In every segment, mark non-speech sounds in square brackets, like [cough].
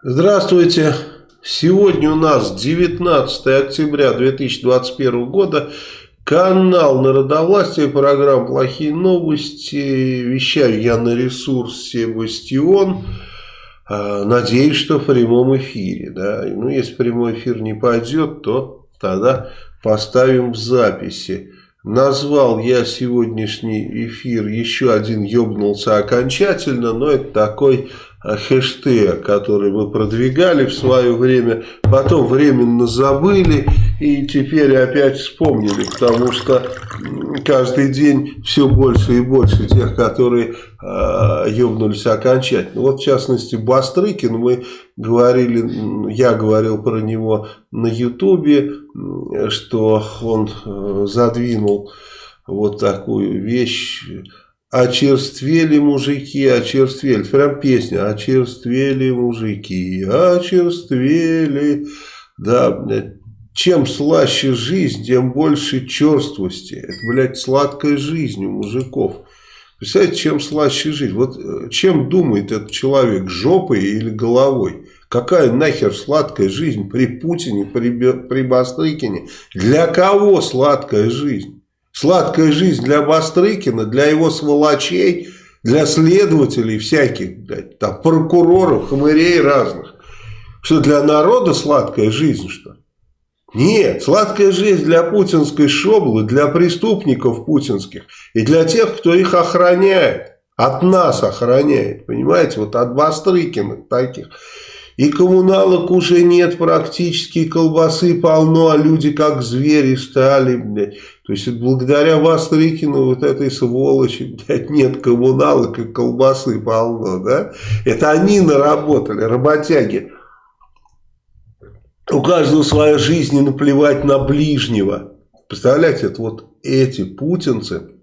Здравствуйте. Сегодня у нас 19 октября 2021 года. Канал Народовластия, программа «Плохие новости». Вещаю я на ресурсе «Бастион». А, надеюсь, что в прямом эфире. Да? Ну, если прямой эфир не пойдет, то тогда поставим в записи. Назвал я сегодняшний эфир «Еще один ёбнулся окончательно», но это такой хэштег, который мы продвигали в свое время, потом временно забыли и теперь опять вспомнили, потому что каждый день все больше и больше тех, которые э, ёбнулись окончательно. Вот в частности Бастрыкин, мы говорили, я говорил про него на ютубе, что он э, задвинул вот такую вещь, Очерствели мужики, очерствели. Прям песня. Очерствели мужики, очерствели. Да, чем слаще жизнь, тем больше черствости. Это, блядь, сладкая жизнь у мужиков. Представляете, чем слаще жизнь? Вот э, чем думает этот человек, жопой или головой? Какая нахер сладкая жизнь при Путине, при, при Бастрыкине? Для кого сладкая жизнь? Сладкая жизнь для Бастрыкина, для его сволочей, для следователей всяких, блядь, там, прокуроров, хмырей разных. Что для народа сладкая жизнь, что? Нет, сладкая жизнь для путинской шоблы, для преступников путинских и для тех, кто их охраняет. От нас охраняет, понимаете, вот от Бастрыкина таких. И коммуналок уже нет практически, колбасы полно, а люди как звери стали, блядь. То есть благодаря Бастрыкину, вот этой сволочи, блядь, нет коммуналок и колбасы полно, да? Это они наработали, работяги. У каждого своя жизнь и наплевать на ближнего. Представляете, это вот эти путинцы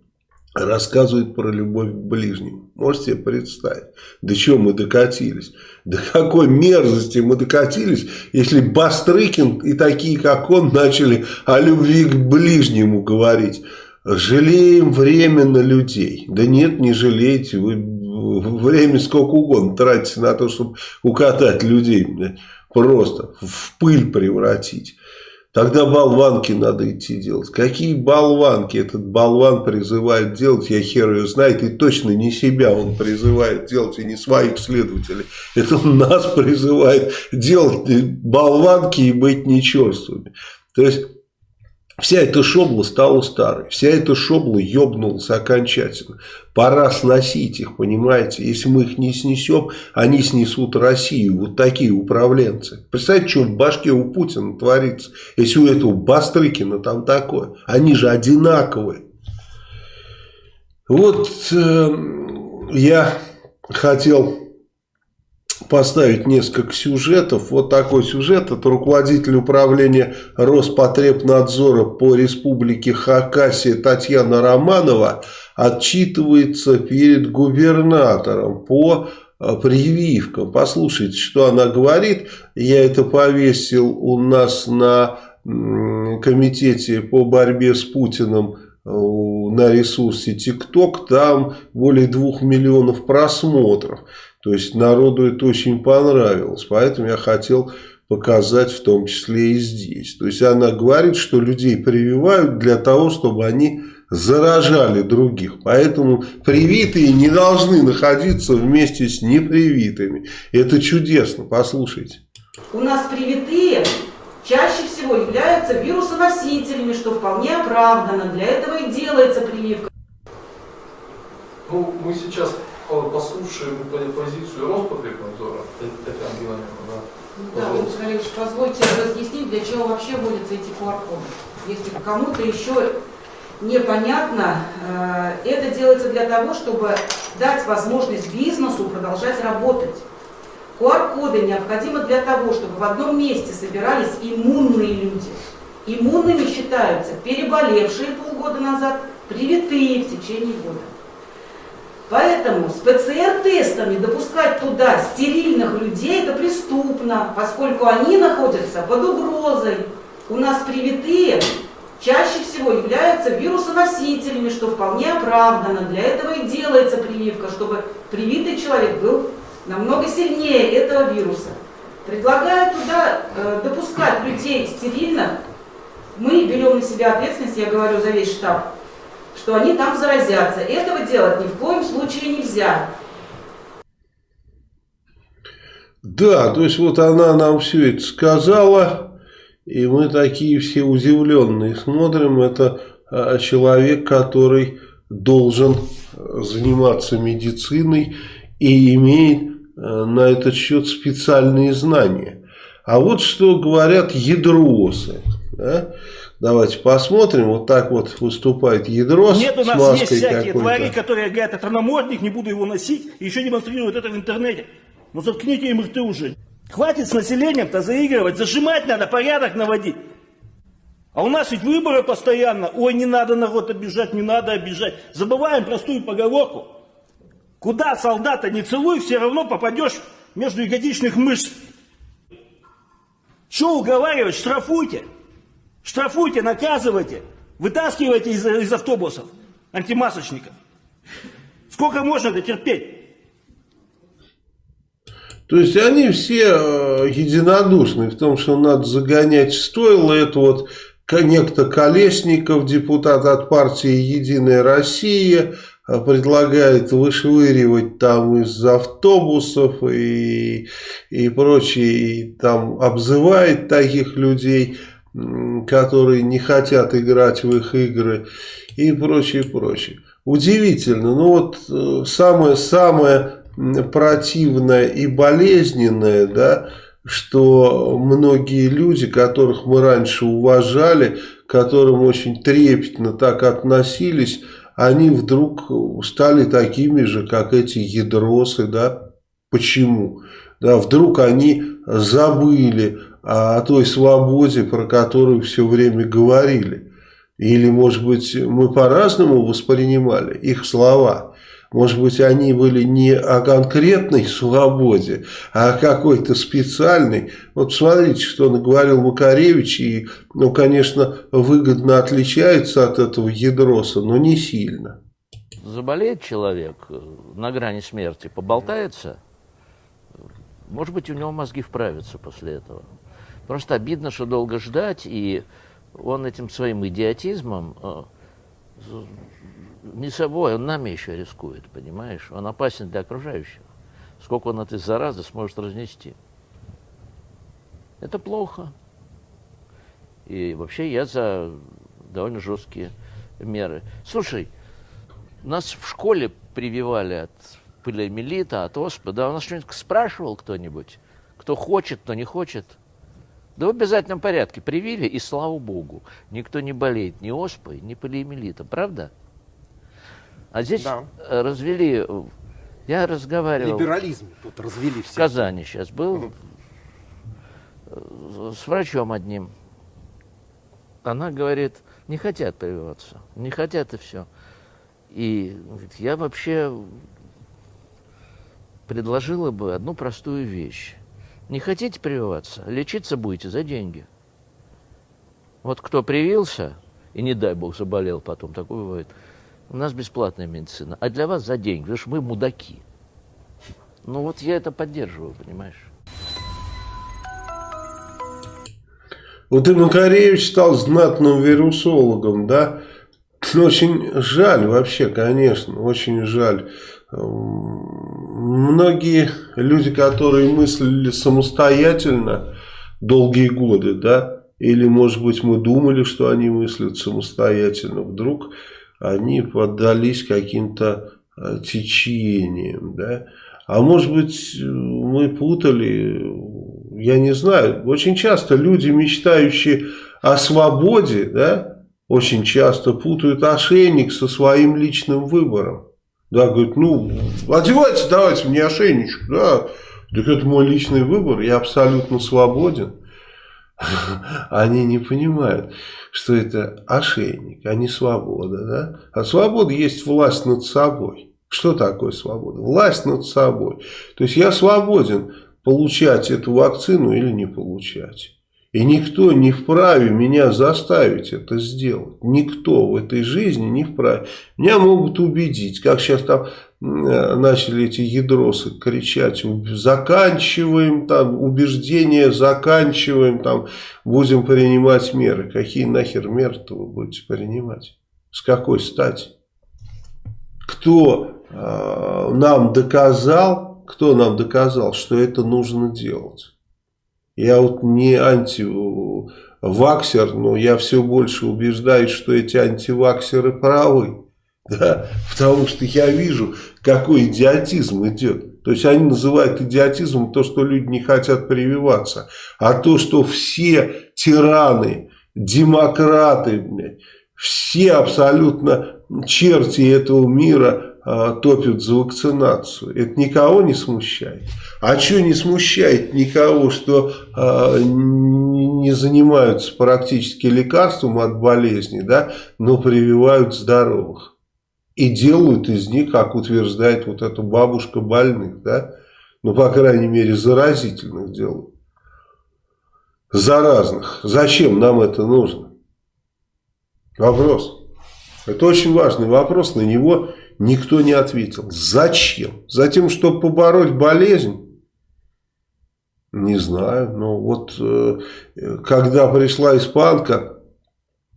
рассказывают про любовь к ближнему. Можете себе представить, до чего мы докатились? До какой мерзости мы докатились, если Бастрыкин и такие, как он, начали о любви к ближнему говорить. Жалеем время людей. Да нет, не жалейте, вы время сколько угодно тратите на то, чтобы укатать людей. Просто в пыль превратить. Тогда болванки надо идти делать. Какие болванки этот болван призывает делать, я хер ее знает. И точно не себя он призывает делать, и не своих следователей. Это он нас призывает делать болванки и быть нечерствыми. То есть Вся эта шобла стала старой, вся эта шобла ебнулась окончательно. Пора сносить их, понимаете? Если мы их не снесем, они снесут Россию. Вот такие управленцы. Представьте, что в башке у Путина творится, если у этого Бастрыкина там такое. Они же одинаковые. Вот э, я хотел поставить несколько сюжетов. Вот такой сюжет. Это руководитель управления Роспотребнадзора по республике Хакасия Татьяна Романова отчитывается перед губернатором по э, прививкам. Послушайте, что она говорит. Я это повесил у нас на комитете по борьбе с Путиным э, на ресурсе ТикТок. Там более двух миллионов просмотров. То есть народу это очень понравилось. Поэтому я хотел показать в том числе и здесь. То есть она говорит, что людей прививают для того, чтобы они заражали других. Поэтому привитые не должны находиться вместе с непривитыми. Это чудесно, послушайте. У нас привитые чаще всего являются вирусоносителями, что вполне оправдано. Для этого и делается прививка. Ну, мы сейчас послушаем позицию Роспотребнадзора, Татьяна Геннадьевна, да. Да, Владимир Олегович, позвольте разъяснить, для чего вообще вводятся эти QR-коды. Если кому-то еще непонятно, э, это делается для того, чтобы дать возможность бизнесу продолжать работать. QR-коды необходимы для того, чтобы в одном месте собирались иммунные люди. Иммунными считаются переболевшие полгода назад, привитые в течение года. Поэтому с ПЦР-тестами допускать туда стерильных людей это преступно, поскольку они находятся под угрозой. У нас привитые чаще всего являются вирусоносителями, что вполне оправдано. Для этого и делается прививка, чтобы привитый человек был намного сильнее этого вируса. Предлагаю туда э, допускать людей стерильно. Мы берем на себя ответственность, я говорю за весь штаб, что они там заразятся. Этого делать ни в коем случае нельзя. Да, то есть вот она нам все это сказала, и мы такие все удивленные смотрим. Это а, человек, который должен заниматься медициной и имеет э, на этот счет специальные знания. А вот что говорят ядросы. Да? Давайте посмотрим. Вот так вот выступает ядрос Нет, у нас есть всякие твари, которые говорят, это намордник, не буду его носить, и еще демонстрируют это в интернете. Ну заткните им рты уже. Хватит с населением-то заигрывать, зажимать надо, порядок наводить. А у нас ведь выборы постоянно. Ой, не надо народ обижать, не надо обижать. Забываем простую поговорку. Куда солдата не целуй, все равно попадешь между ягодичных мышц. Что уговаривать? Штрафуйте. Штрафуйте, наказывайте. Вытаскивайте из, из автобусов антимасочников. Сколько можно это терпеть? То есть они все э, единодушны в том, что надо загонять в стойло. Это вот некто Колесников, депутат от партии «Единая Россия», э, предлагает вышвыривать там из автобусов и, и прочее, и там обзывает таких людей, которые не хотят играть в их игры и прочее, прочее. Удивительно, ну вот самое-самое э, противное и болезненное, да, что многие люди, которых мы раньше уважали, к которым очень трепетно так относились, они вдруг стали такими же, как эти ядросы, да, почему? Да, вдруг они забыли о той свободе, про которую все время говорили. Или, может быть, мы по-разному воспринимали их слова. Может быть, они были не о конкретной свободе, а о какой-то специальной. Вот смотрите, что наговорил Макаревич, и, ну, конечно, выгодно отличается от этого ядроса, но не сильно. Заболеет человек э, на грани смерти, поболтается, может быть, у него мозги вправятся после этого. Просто обидно, что долго ждать, и он этим своим идиотизмом э, не собой, он нами еще рискует, понимаешь? Он опасен для окружающих. Сколько он этой заразы сможет разнести. Это плохо. И вообще я за довольно жесткие меры. Слушай, нас в школе прививали от полиомиелита, от оспы. Да, у нас что-нибудь спрашивал кто-нибудь? Кто хочет, кто не хочет? Да в обязательном порядке привили, и слава богу, никто не болеет ни оспой, ни полиомиелитом. Правда? А здесь да. Э, развели, я разговаривал... Либерализм тут развели все. В Казани сейчас был угу. с врачом одним. Она говорит, не хотят прививаться, не хотят и все. И говорит, я вообще предложила бы одну простую вещь. Не хотите прививаться, лечиться будете за деньги. Вот кто привился, и не дай бог заболел потом, такое бывает, у нас бесплатная медицина, а для вас за деньги, потому что мы мудаки. Ну вот я это поддерживаю, понимаешь? Вот и Макаревич стал знатным вирусологом, да? Очень жаль вообще, конечно, очень жаль. Многие люди, которые мыслили самостоятельно долгие годы, да, или, может быть, мы думали, что они мыслят самостоятельно, вдруг они поддались каким-то э, течениям, да. А может быть, мы путали, я не знаю. Очень часто люди, мечтающие о свободе, да, очень часто путают ошейник со своим личным выбором. Да, говорит, ну, одевайте, давайте мне ошейничек, да. Так это мой личный выбор, я абсолютно свободен. [laughs] Они не понимают, что это ошейник, а не свобода. Да? А свобода есть власть над собой. Что такое свобода? Власть над собой. То есть я свободен получать эту вакцину или не получать. И никто не вправе меня заставить это сделать. Никто в этой жизни не вправе. Меня могут убедить, как сейчас там начали эти ядросы кричать, заканчиваем там убеждения, заканчиваем там, будем принимать меры. Какие нахер меры-то вы будете принимать? С какой стати? Кто э, нам доказал, кто нам доказал, что это нужно делать? Я вот не антиваксер, но я все больше убеждаюсь, что эти антиваксеры правы. [laughs] Да? Потому что я вижу, какой идиотизм идет. То есть они называют идиотизмом то, что люди не хотят прививаться. А то, что все тираны, демократы, все абсолютно черти этого мира топят за вакцинацию. Это никого не смущает. А что не смущает никого, что э, не занимаются практически лекарством от болезни, да, но прививают здоровых. И делают из них, как утверждает вот эта бабушка больных, да, ну, по крайней мере, заразительных делают. Заразных. Зачем нам это нужно? Вопрос. Это очень важный вопрос, на него никто не ответил. Зачем? Затем, чтобы побороть болезнь? Не знаю. Но вот э, когда пришла испанка,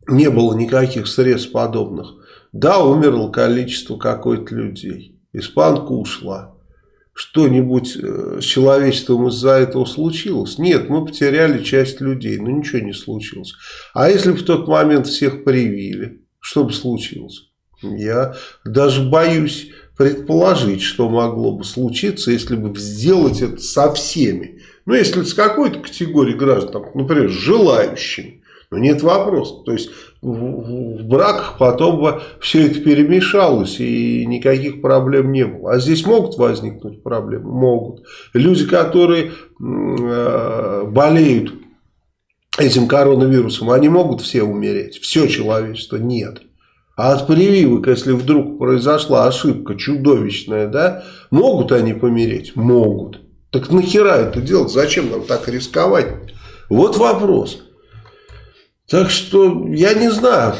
не было никаких средств подобных. Да, умерло количество какой-то людей. Испанка ушла. Что-нибудь э, с человечеством из-за этого случилось? Нет, мы потеряли часть людей, но ничего не случилось. А если бы в тот момент всех привили, что бы случилось? Я даже боюсь предположить, что могло бы случиться, если бы сделать это со всеми. Ну, если с какой-то категорией граждан, например, желающими. Но нет вопроса. То есть в, в браках потом бы все это перемешалось и никаких проблем не было. А здесь могут возникнуть проблемы? Могут. Люди, которые э, болеют этим коронавирусом, они могут все умереть? Все человечество? Нет. А от прививок, если вдруг произошла ошибка чудовищная, да, могут они помереть? Могут. Так нахера это делать? Зачем нам так рисковать? Вот вопрос. Так что я не знаю.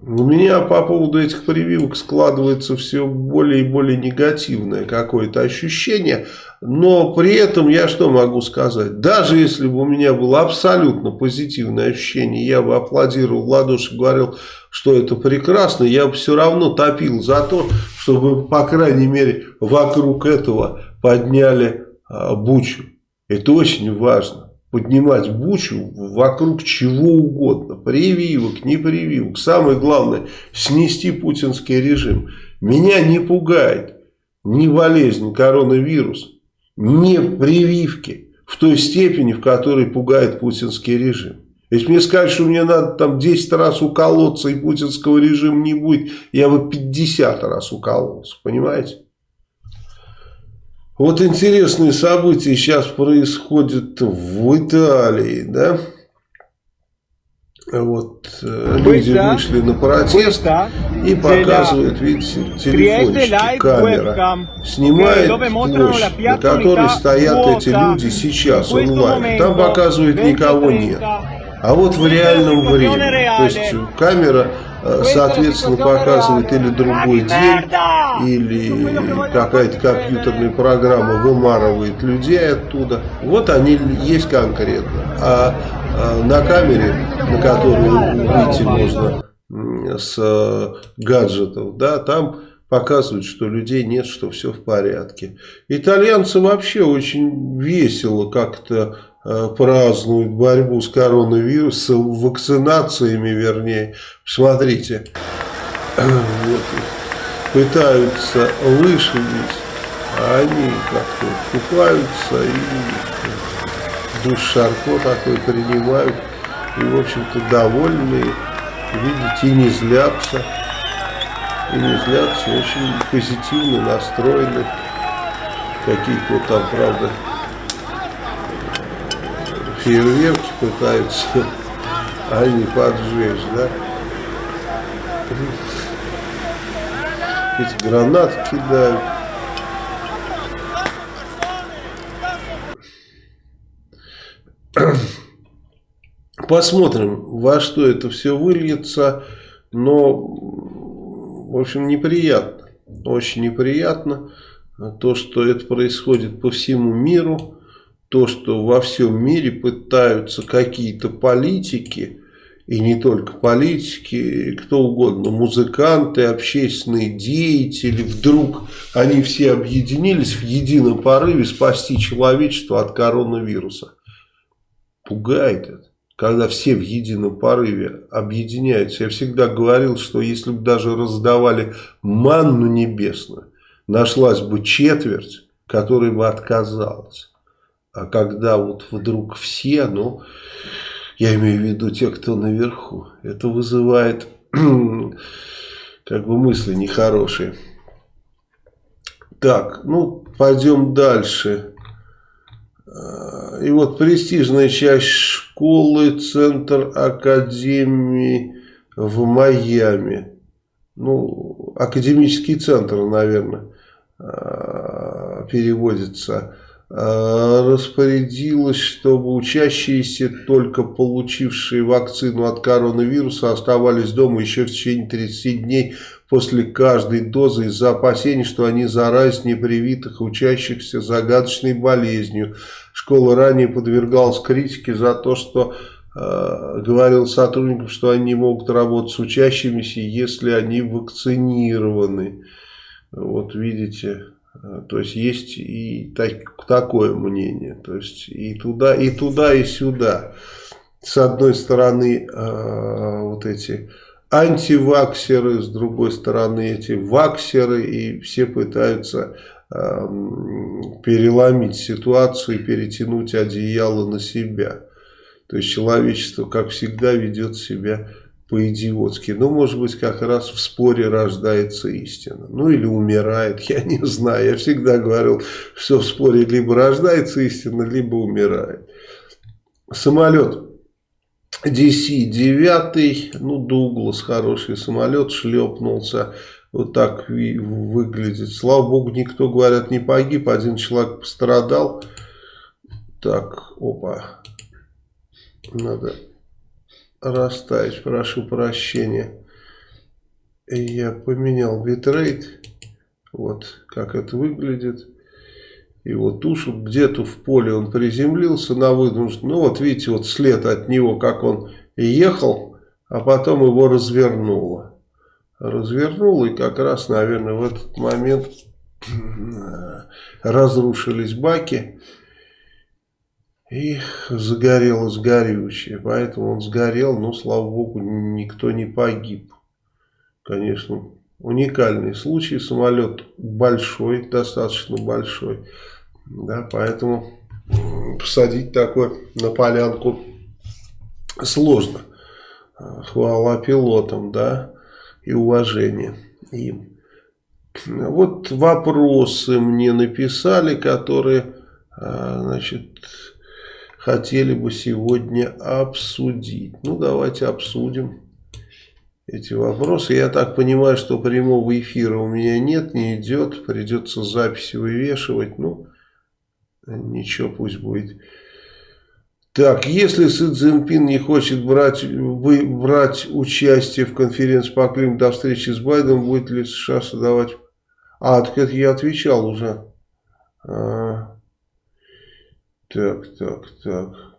У меня по поводу этих прививок складывается все более и более негативное какое-то ощущение. Но при этом я что могу сказать? Даже если бы у меня было абсолютно позитивное ощущение, я бы аплодировал в ладоши, говорил, что это прекрасно, я бы все равно топил за то, чтобы, по крайней мере, вокруг этого подняли а, бучу. Это очень важно поднимать бучу вокруг чего угодно. Прививок, не прививок. Самое главное, снести путинский режим. Меня не пугает ни болезнь, коронавирус, ни прививки в той степени, в которой пугает путинский режим. Если мне скажут, что мне надо там 10 раз уколоться и путинского режима не будет, я бы 50 раз укололся, понимаете? Вот интересные события сейчас происходят в Италии, да? Вот э, люди вышли на протест и показывают, видите, телефончики, камера. Снимает площадь, на которой стоят эти люди сейчас онлайн. Там показывает никого нет. А вот в реальном времени, то есть камера Э, соответственно, показывает или другой день, или какая-то компьютерная программа вымарывает людей оттуда. Вот они есть конкретно. А, а на камере, на которую выйти можно с э, гаджетов, да, там показывают, что людей нет, что все в порядке. Итальянцы вообще очень весело как-то Э, празднуют борьбу с коронавирусом, вакцинациями вернее. Смотрите, [clears throat] пытаются вышибить, а они как-то купаются и душ Шарко такой принимают. И, в общем-то, довольны, видите, и не злятся. И не злятся, очень позитивно настроены. Какие-то там, правда, фейерверки пытаются, [laughs] а не поджечь, да? Эти гранаты кидают. [clears throat] Посмотрим, во что это все выльется, но, в общем, неприятно. очень неприятно. То, что это происходит по всему миру, то, что во всем мире пытаются какие-то политики, и не только политики, кто угодно, музыканты, общественные деятели, вдруг они все объединились в едином порыве спасти человечество от коронавируса. Пугает это, когда все в едином порыве объединяются. Я всегда говорил, что если бы даже раздавали манну небесную, нашлась бы четверть, которая бы отказалась. А когда вот вдруг все, ну, я имею в виду те, кто наверху, это вызывает [clears throat] как бы мысли нехорошие. Так, ну, пойдем дальше. А, и вот престижная часть школы, центр академии в Майами. Ну, академический центр, наверное, а, переводится распорядилась, чтобы учащиеся, только получившие вакцину от коронавируса, оставались дома еще в течение 30 дней после каждой дозы из-за опасений, что они заразят непривитых учащихся загадочной болезнью. Школа ранее подвергалась критике за то, что э, говорил сотрудникам, что они могут работать с учащимися, если они вакцинированы. Вот видите... Э, то есть есть и так, такое мнение. То есть и туда, и туда, и сюда. С одной стороны, э, вот эти антиваксеры, с другой стороны, эти ваксеры, и все пытаются э, переломить ситуацию и перетянуть одеяло на себя. То есть человечество, как всегда, ведет себя по-идиотски. Ну, может быть, как раз в споре рождается истина. Ну, или умирает, [laughs] я не знаю. Я всегда говорил, что в споре либо рождается истина, либо умирает. Самолет DC-9, ну, Дуглас, хороший самолет, шлепнулся. Вот так выглядит. Слава богу, никто, говорят, не погиб. Один человек пострадал. Так, опа. Надо расставить, прошу прощения. Я поменял битрейт. Вот как это выглядит. И вот тушу где-то в поле он приземлился на вынужден. Ну вот видите, вот след от него, как он ехал, а потом его развернуло. Развернуло и как раз, наверное, в этот момент разрушились баки. И загорелось горючее. Поэтому он сгорел, но, слава богу, никто не погиб. Конечно, уникальный случай. Самолет большой, достаточно большой. Да, поэтому посадить такой на полянку сложно. Хвала пилотам, да, и уважение им. Вот вопросы мне написали, которые, а, значит, хотели бы сегодня обсудить. Ну, давайте обсудим эти вопросы. Я так понимаю, что прямого эфира у меня нет, не идет. Придется записи вывешивать. Ну, ничего, пусть будет. Так, если Си Цзиньпин не хочет брать, вы, брать участие в конференции по климату до встречи с Байденом, будет ли США создавать... А, так это я отвечал уже. Так, так, так.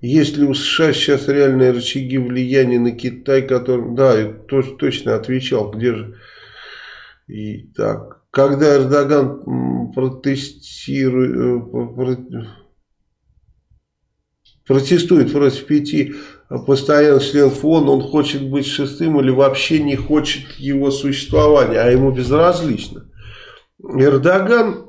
Есть ли у США сейчас реальные рычаги влияния на Китай, который... Да, я точно отвечал, где же... И так, когда Эрдоган протестирует, э, протестует против пяти постоянно член ФОН, он хочет быть шестым или вообще не хочет его существования, а ему безразлично. Эрдоган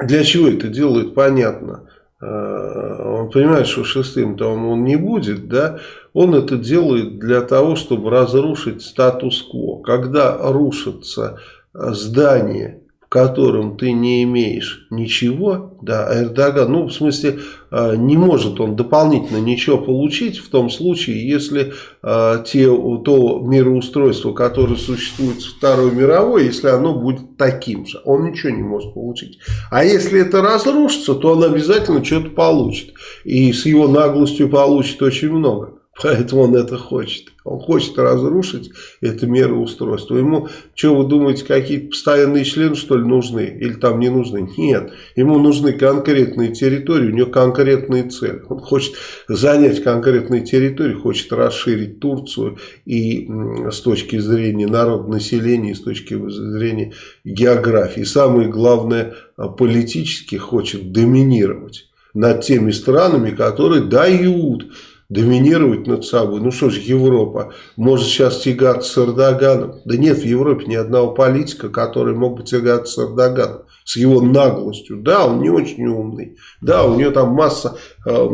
для чего это делает, понятно. А, он понимает, что шестым там он не будет, да, он это делает для того, чтобы разрушить статус-кво. Когда рушится здание которым ты не имеешь ничего, да, Эрдоган, ну, в смысле, а, не может он дополнительно ничего получить в том случае, если э, те, то мироустройство, которое существует в Второй мировой, если оно будет таким же, он ничего не может получить. А если это разрушится, то он обязательно что-то получит. И с его наглостью получит очень много. Поэтому он это хочет. Он хочет разрушить это мироустройство. Ему, что вы думаете, какие-то постоянные члены, что ли, нужны? Или там не нужны? Нет. Ему нужны конкретные территории, у него конкретные цели. Он хочет занять конкретные территории, хочет расширить Турцию и с точки зрения народонаселения, и с точки зрения географии. И самое главное, политически хочет доминировать над теми странами, которые дают доминировать над собой. Ну что ж, Европа может сейчас тягаться с Эрдоганом. Да нет в Европе ни одного политика, который мог бы тягаться с Эрдоганом. С его наглостью. Да, он не очень умный. Да, у него там масса э,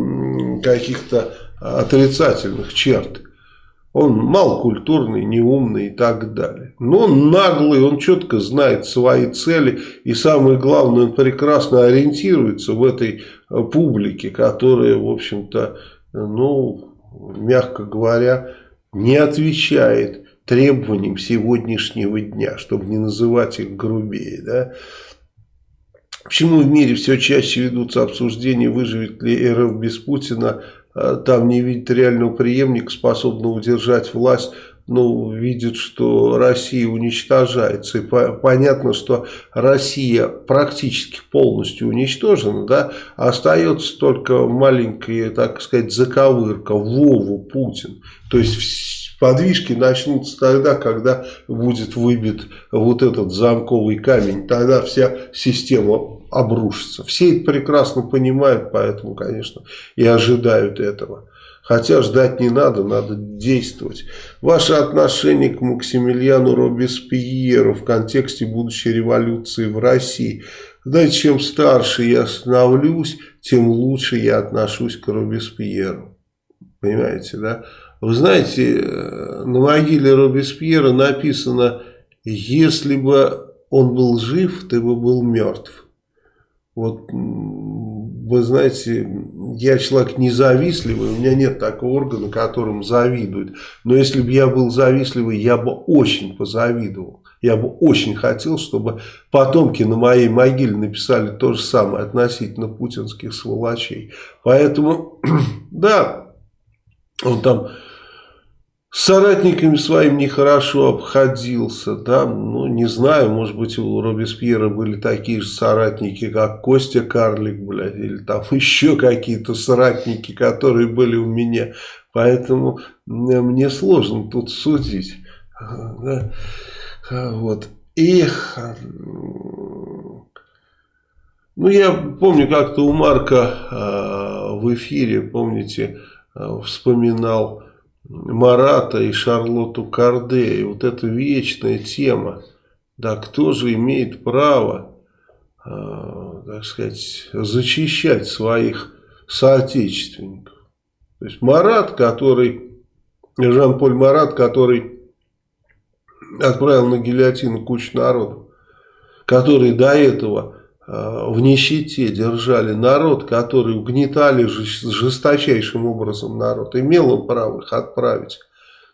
каких-то отрицательных черт. Он малокультурный, неумный и так далее. Но он наглый, он четко знает свои цели. И самое главное, он прекрасно ориентируется в этой э, публике, которая, в общем-то, ну, мягко говоря, не отвечает требованиям сегодняшнего дня, чтобы не называть их грубее. Да? Почему в мире все чаще ведутся обсуждения, выживет ли РФ без Путина, а там не видит реального преемника, способного удержать власть, ну, видит, что Россия уничтожается. И по понятно, что Россия практически полностью уничтожена, да, остается только маленькая, так сказать, заковырка, Вову Путин. То есть подвижки начнутся тогда, когда будет выбит вот этот замковый камень. Тогда вся система обрушится. Все это прекрасно понимают, поэтому, конечно, и ожидают этого. Хотя ждать не надо, надо действовать. Ваше отношение к Максимилиану Робеспьеру в контексте будущей революции в России. Знаете, чем старше я становлюсь, тем лучше я отношусь к Робеспьеру. Понимаете, да? Вы знаете, э, на могиле Робеспьера написано, если бы он был жив, ты бы был мертв. Вот вы знаете, я человек независтливый, у меня нет такого органа, которым завидуют. Но если бы я был завистливый, я бы очень позавидовал. Я бы очень хотел, чтобы потомки на моей могиле написали то же самое относительно путинских сволочей. Поэтому, [clears throat] да, он там с соратниками своим нехорошо обходился, да, ну, не знаю, может быть, у Робеспьера были такие же соратники, как Костя Карлик, блядь, или там [laughs] еще какие-то соратники, которые были у меня, поэтому мне сложно тут судить, да, вот, и, ну, я помню, как-то у Марка э, в эфире, помните, э, вспоминал, Марата и Шарлотту Карде. И вот эта вечная тема. Да, кто же имеет право, э, так сказать, зачищать своих соотечественников? То есть Марат, который, Жан-Поль Марат, который отправил на гильотину кучу народу, который до этого в нищете держали народ, который угнетали жесточайшим образом народ, имел он право их отправить.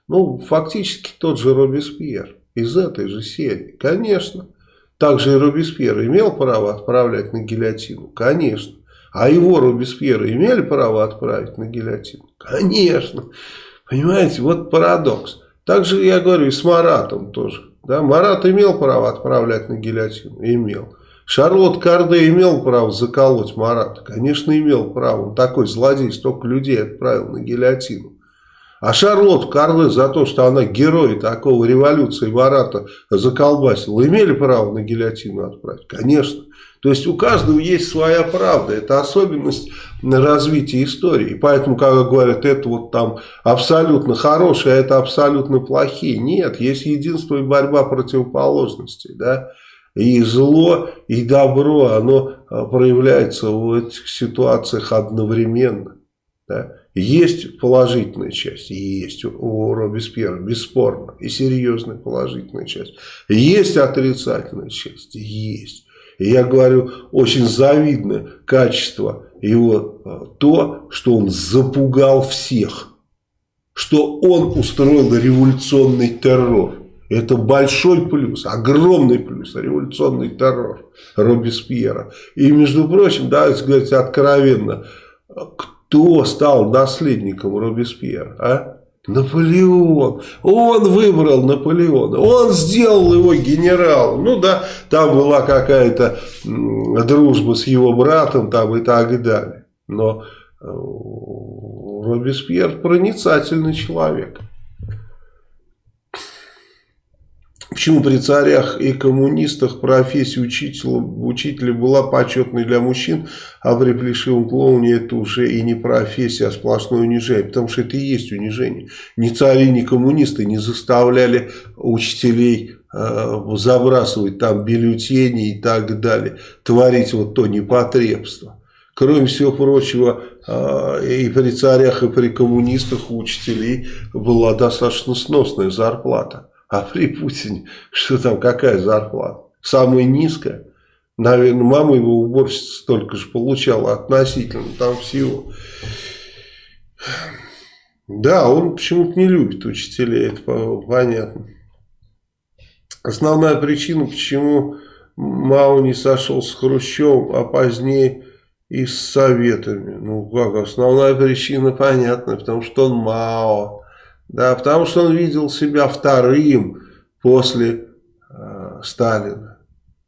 Ну, фактически тот же Робеспьер из этой же серии, конечно. Также и Робеспьер имел право отправлять на гильотину, конечно. А его Робеспьера имели право отправить на гильотину? Конечно. Понимаете, вот парадокс. Также я говорю и с Маратом тоже. Да? Марат имел право отправлять на гильотину? Имел. Шарлот Карде имел право заколоть Марата? Конечно, имел право. Он такой злодей, столько людей отправил на гильотину. А Шарлот Карде за то, что она герой такого революции Марата заколбасила, имели право на гильотину отправить? Конечно. То есть у каждого есть своя правда. Это особенность развития истории. Поэтому, когда говорят, это вот там абсолютно хорошие, а это абсолютно плохие. Нет, есть единство и борьба противоположностей. Да? И зло, и добро, оно а, проявляется в этих ситуациях одновременно. Да? Есть положительная часть, есть у Робеспьера, бесспорно, и серьезная положительная часть. Есть отрицательная часть, есть. И я говорю, очень завидное качество его а, то, что он запугал всех, что он устроил революционный террор. Это большой плюс, огромный плюс, революционный террор Робеспьера. И, между прочим, давайте говорить откровенно, кто стал наследником Робеспьера, а? Наполеон. Он выбрал Наполеона. Он сделал его генералом. Ну да, там была какая-то дружба с его братом там и так далее. Но э, Робеспьер проницательный человек. Почему при царях и коммунистах профессия учителя, учителя была почетной для мужчин, а при плешивом клоуне это уже и не профессия, а сплошное унижение? Потому что это и есть унижение. Ни цари, ни коммунисты не заставляли учителей э, забрасывать там бюллетени и так далее, творить вот то непотребство. Кроме всего прочего, э, и при царях, и при коммунистах у учителей была достаточно сносная зарплата. А при Путине, что там, какая зарплата? Самая низкая. Наверное, мама его уборщица столько же получала относительно там всего. Да, он почему-то не любит учителей, это понятно. Основная причина, почему Мао не сошел с Хрущевым, а позднее и с Советами. Ну как, основная причина понятна, потому что он Мао. Да, потому что он видел себя вторым после э, Сталина.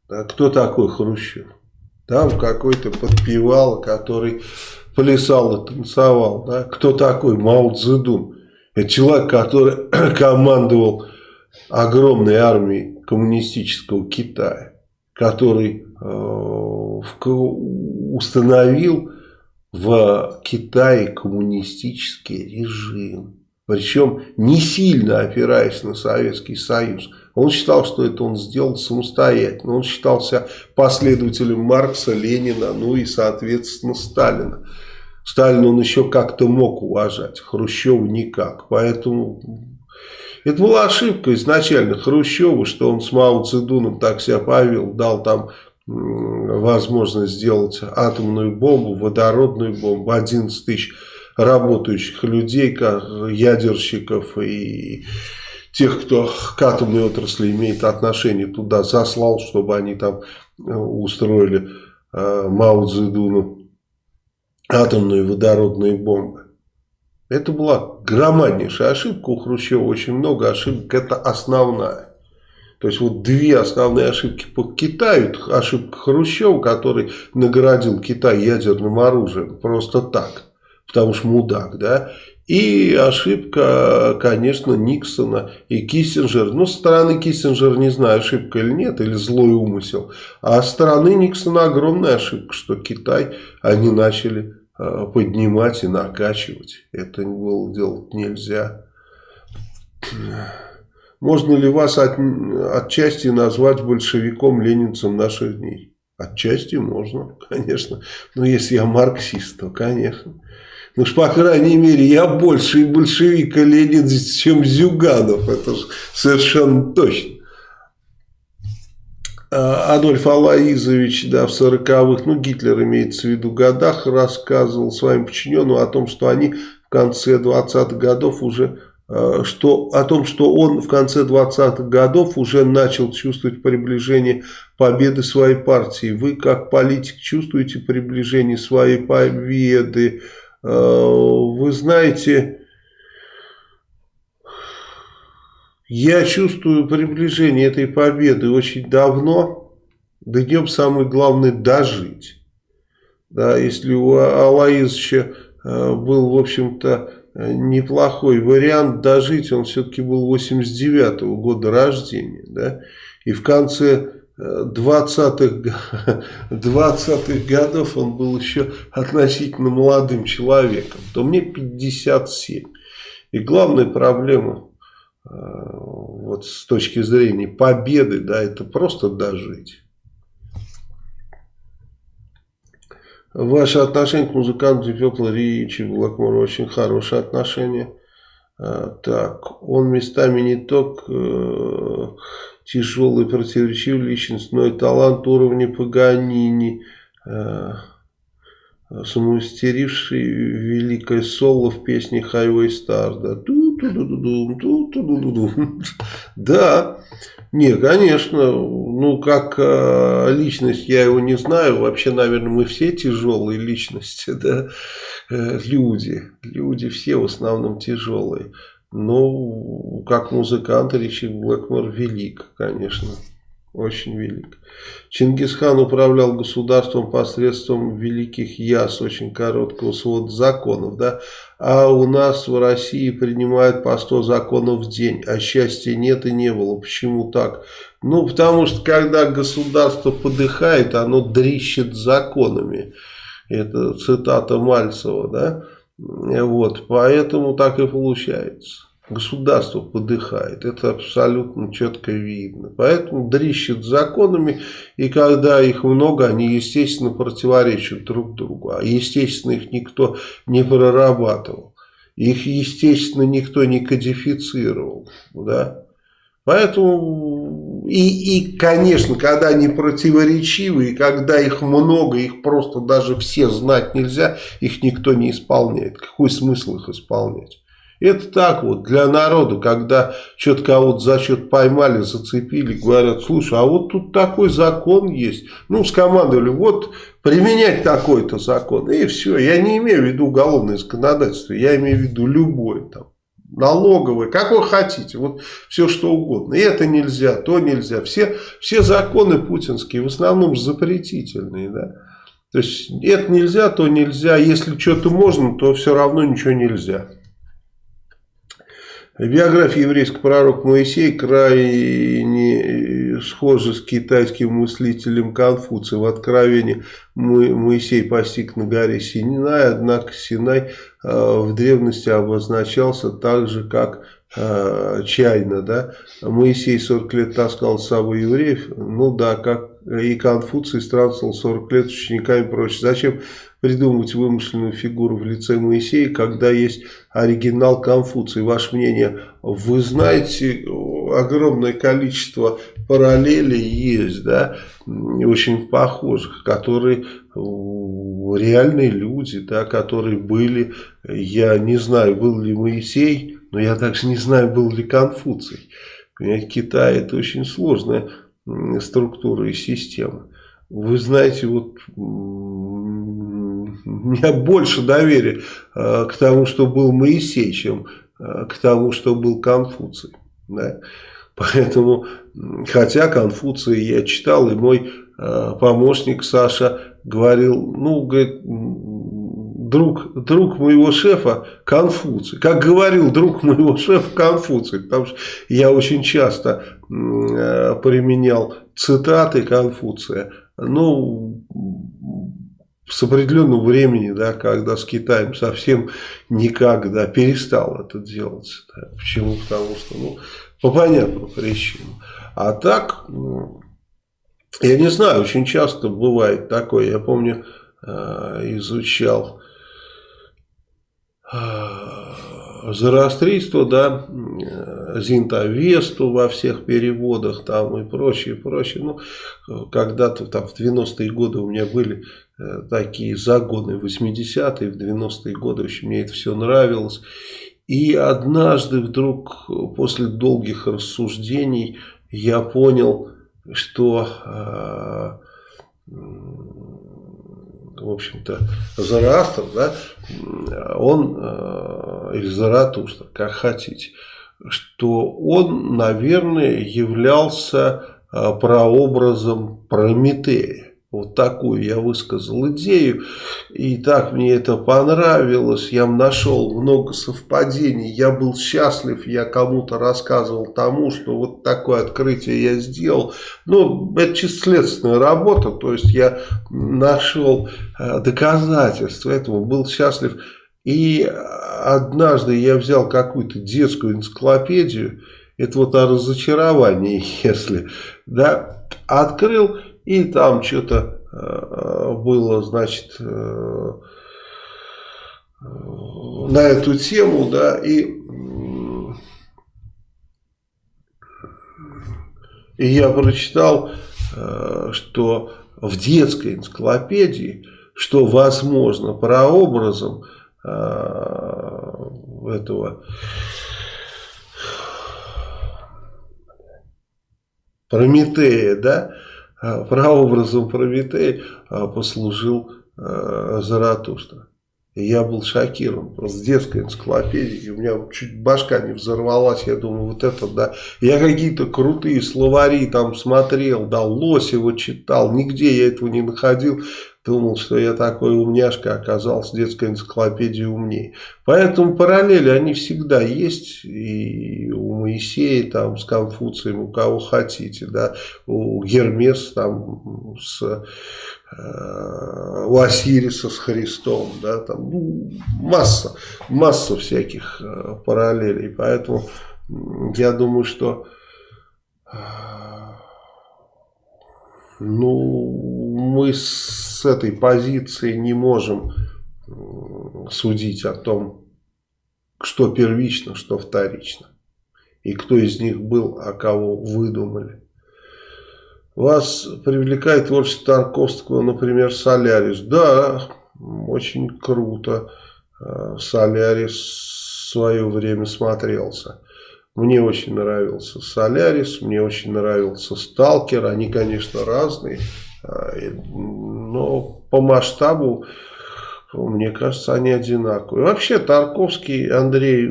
Да, кто такой Хрущев? Там какой-то подпевал, который плясал и танцевал. Да? Кто такой Мао Цзэдун? Это человек, который [clears throat] командовал огромной армией коммунистического Китая, который э, установил в Китае коммунистический режим. Причем не сильно опираясь на Советский Союз. Он считал, что это он сделал самостоятельно. Он считался последователем Маркса, Ленина, ну и, соответственно, Сталина. Сталина он еще как-то мог уважать, Хрущеву никак. Поэтому это была ошибка изначально Хрущева, что он с Мао Цзэдуном так себя повел, дал там возможность сделать атомную бомбу, водородную бомбу, 11 тысяч работающих людей, ядерщиков и тех, кто к атомной отрасли имеет отношение, туда заслал, чтобы они там э, устроили э, Мао Цзэдуну атомные водородные бомбы. Это была громаднейшая ошибка у Хрущева, очень много ошибок, это основная. То есть вот две основные ошибки по Китаю. Ошибка Хрущева, который наградил Китай ядерным оружием просто так потому что мудак, да. И ошибка, конечно, Никсона и Киссинджера. Ну, со стороны Киссинджера не знаю, ошибка или нет, или злой умысел. А со стороны Никсона огромная ошибка, что Китай они начали э, поднимать и накачивать. Это было делать нельзя. Можно ли вас от, отчасти назвать большевиком-ленинцем наших дней? Отчасти можно, [laughs] конечно. Но если я марксист, то конечно. Ну уж, по крайней мере, я больше большевик, и ленинец, чем Зюганов. Это же совершенно точно. А, Адольф Алаизович, да, в 40-х, ну, Гитлер имеется в виду годах, рассказывал своим подчиненным о том, что они в конце 20-х годов уже, а, что, о том, что он в конце 20-х годов уже начал чувствовать приближение победы своей партии. Вы, как политик, чувствуете приближение своей победы? Вы знаете, я чувствую приближение этой победы очень давно. До днем самое главное дожить. Да, если у Алаизовича э, был, в общем-то, неплохой вариант дожить, он все-таки был 89 -го года рождения, да, и в конце 20-х 20 [laughs] годов он был еще относительно молодым человеком, то мне 57. И главная проблема э, вот с точки зрения победы, да, это просто дожить. Ваше отношение к музыканту Петла Ричи Блэкмору очень хорошее отношение. Э, так, он местами не только э, тяжелый, противоречивый личностной талант уровня Паганини, э, самоистеривший великое соло в песне Highway Star, да, ту Да, не, конечно, ну как э, личность я его не знаю, вообще, наверное, мы все тяжелые личности, да, э, люди, люди все в основном тяжелые. Но как музыкант Ричи Блэкмор велик, конечно. Очень велик. Чингисхан управлял государством посредством великих яс, очень короткого свода законов, да, а у нас в России принимают по 100 законов в день, а счастья нет и не было. Почему так? Ну, потому что когда государство подыхает, оно дрищет законами. Это цитата Мальцева, да, вот, поэтому так и получается государство подыхает. Это абсолютно четко видно. Поэтому дрищет законами, и когда их много, они, естественно, противоречат друг другу. А, естественно, их никто не прорабатывал. Их, естественно, никто не кодифицировал. Да? Поэтому, и, и, конечно, когда они противоречивы, и когда их много, их просто даже все знать нельзя, их никто не исполняет. Какой смысл их исполнять? Это так вот, для народа, когда что-то кого-то за счет поймали, зацепили, говорят, слушай, а вот тут такой закон есть. Ну, скомандовали, вот применять такой-то закон. И все, я не имею в виду уголовное законодательство, я имею в виду любое там. Налоговые, как вы хотите, вот все что угодно. И это нельзя, то нельзя. Все, все законы путинские в основном запретительные, да. То есть это нельзя, то нельзя. Если что-то можно, то все равно ничего нельзя. Биография еврейского пророка Моисея крайне схожа с китайским мыслителем Конфуцием. В Откровении Моисей постиг на горе Синай, однако Синай э, в древности обозначался так же, как э, чайно. Да? Моисей 40 лет таскал с собой евреев, ну да, как и Конфуций странствовал 40 лет с учениками и прочее. Зачем придумывать вымышленную фигуру в лице Моисея, когда есть оригинал Конфуция. Ваше мнение, вы знаете, огромное количество параллелей есть, да, очень похожих, которые реальные люди, да, которые были, я не знаю, был ли Моисей, но я также не знаю, был ли Конфуций. Понимаете, Китай это очень сложная структура и система. Вы знаете, вот [laughs] у меня больше доверия э, к тому, что был Моисей, чем э, к тому, что был Конфуций. Да? Поэтому, хотя Конфуция я читал, и мой э, помощник Саша говорил, ну, говорит, друг, друг моего шефа Конфуций. Как говорил друг моего [laughs] шефа Конфуций, потому что я очень часто э, применял цитаты Конфуция. Ну, с определенного времени, да, когда с Китаем совсем никак да, перестал это делать. Да. Почему? Потому что, ну, по понятным причинам. А так, я не знаю, очень часто бывает такое. Я помню, э, изучал зороастрийство, да, Зинтовесту во всех переводах там и прочее, прочее. Ну, когда-то там в 90-е годы у меня были э, такие загоны в 80-е, в 90-е годы, в общем, мне это все нравилось. И однажды вдруг после долгих рассуждений я понял, что э, в общем-то, Зараастр, да, он, э, или Заратустра, как хотите, что он, наверное, являлся э, прообразом Прометея. Вот такую я высказал идею. И так мне это понравилось. Я нашел много совпадений. Я был счастлив. Я кому-то рассказывал тому, что вот такое открытие я сделал. Ну, это чисто следственная работа. То есть я нашел э, доказательства этому. Был счастлив. И однажды я взял какую-то детскую энциклопедию. Это вот о разочаровании, [laughs] если. Да, открыл и там что-то э, э, было, значит, э, на эту тему, да, и, и я прочитал, что в детской энциклопедии, что возможно прообразом этого Прометея, да, прообразом Прометея а, послужил э, Заратустра. Я был шокирован, просто с детской энциклопедией, у меня чуть башка не взорвалась, я думаю, вот это да. Я какие-то крутые словари там смотрел, да, Лосева читал, нигде я этого не находил. Думал, что я такой умняшка, оказался детской энциклопедией умнее. Поэтому параллели, они всегда есть. И у Моисея, там, с Конфуцием, у кого хотите. Да, у Гермеса, там, с, э, у Осириса с Христом. Да, там, ну, масса, масса всяких э, параллелей. Поэтому я думаю, что... Э, ну, мы с этой позиции не можем судить о том, что первично, что вторично. И кто из них был, а кого выдумали. Вас привлекает творчество Тарковского, например, Солярис. Да, очень круто. Э, Солярис в свое время смотрелся. Мне очень нравился Солярис, мне очень нравился Сталкер. Они, конечно, разные, но по масштабу, мне кажется, они одинаковые. Вообще, Тарковский Андрей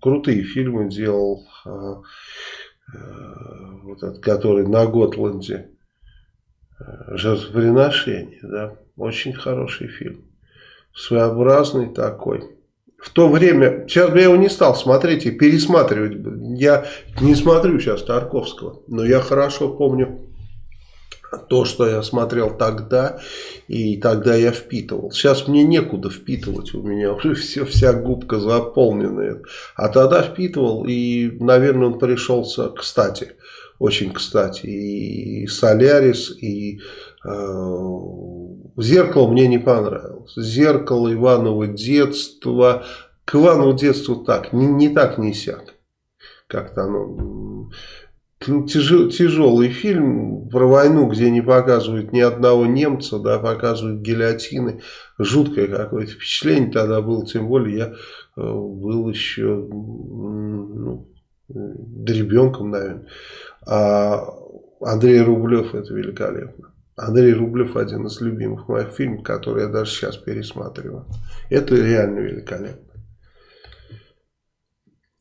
крутые фильмы делал. А, а, вот этот, который на Готланде. Жертвоприношение, да. Очень хороший фильм. Своеобразный такой в то время, сейчас бы я его не стал смотреть и пересматривать. Я не смотрю сейчас Тарковского, но я хорошо помню то, что я смотрел тогда, и тогда я впитывал. Сейчас мне некуда впитывать, у меня уже все, вся губка заполненная. А тогда впитывал, и, наверное, он пришелся кстати, очень кстати. И Солярис, и э, Зеркало мне не понравилось. Зеркало Иваново детство. К Иванову детству так, не, не так не сяк. Как-то оно... Тяж, тяжелый фильм про войну, где не показывают ни одного немца, да, показывают гильотины. Жуткое какое-то впечатление тогда было, тем более я э, был еще ну, ребенком, наверное. А Андрей Рублев это великолепно. Андрей Рублев один из любимых моих фильмов, который я даже сейчас пересматриваю. Это реально великолепно.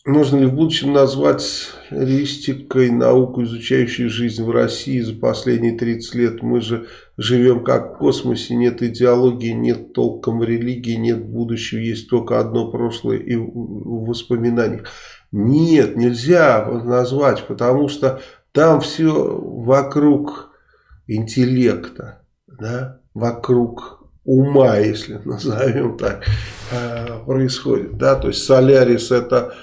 Можно ли в будущем назвать реалистикой науку, изучающую жизнь в России за последние 30 лет? Мы же живем как в космосе, нет идеологии, нет толком религии, нет будущего, есть только одно прошлое и в воспоминаниях. Нет, нельзя назвать, потому что там все вокруг интеллекта, да, вокруг ума, если [laughs] назовем так, э, происходит. Да? То есть Солярис это,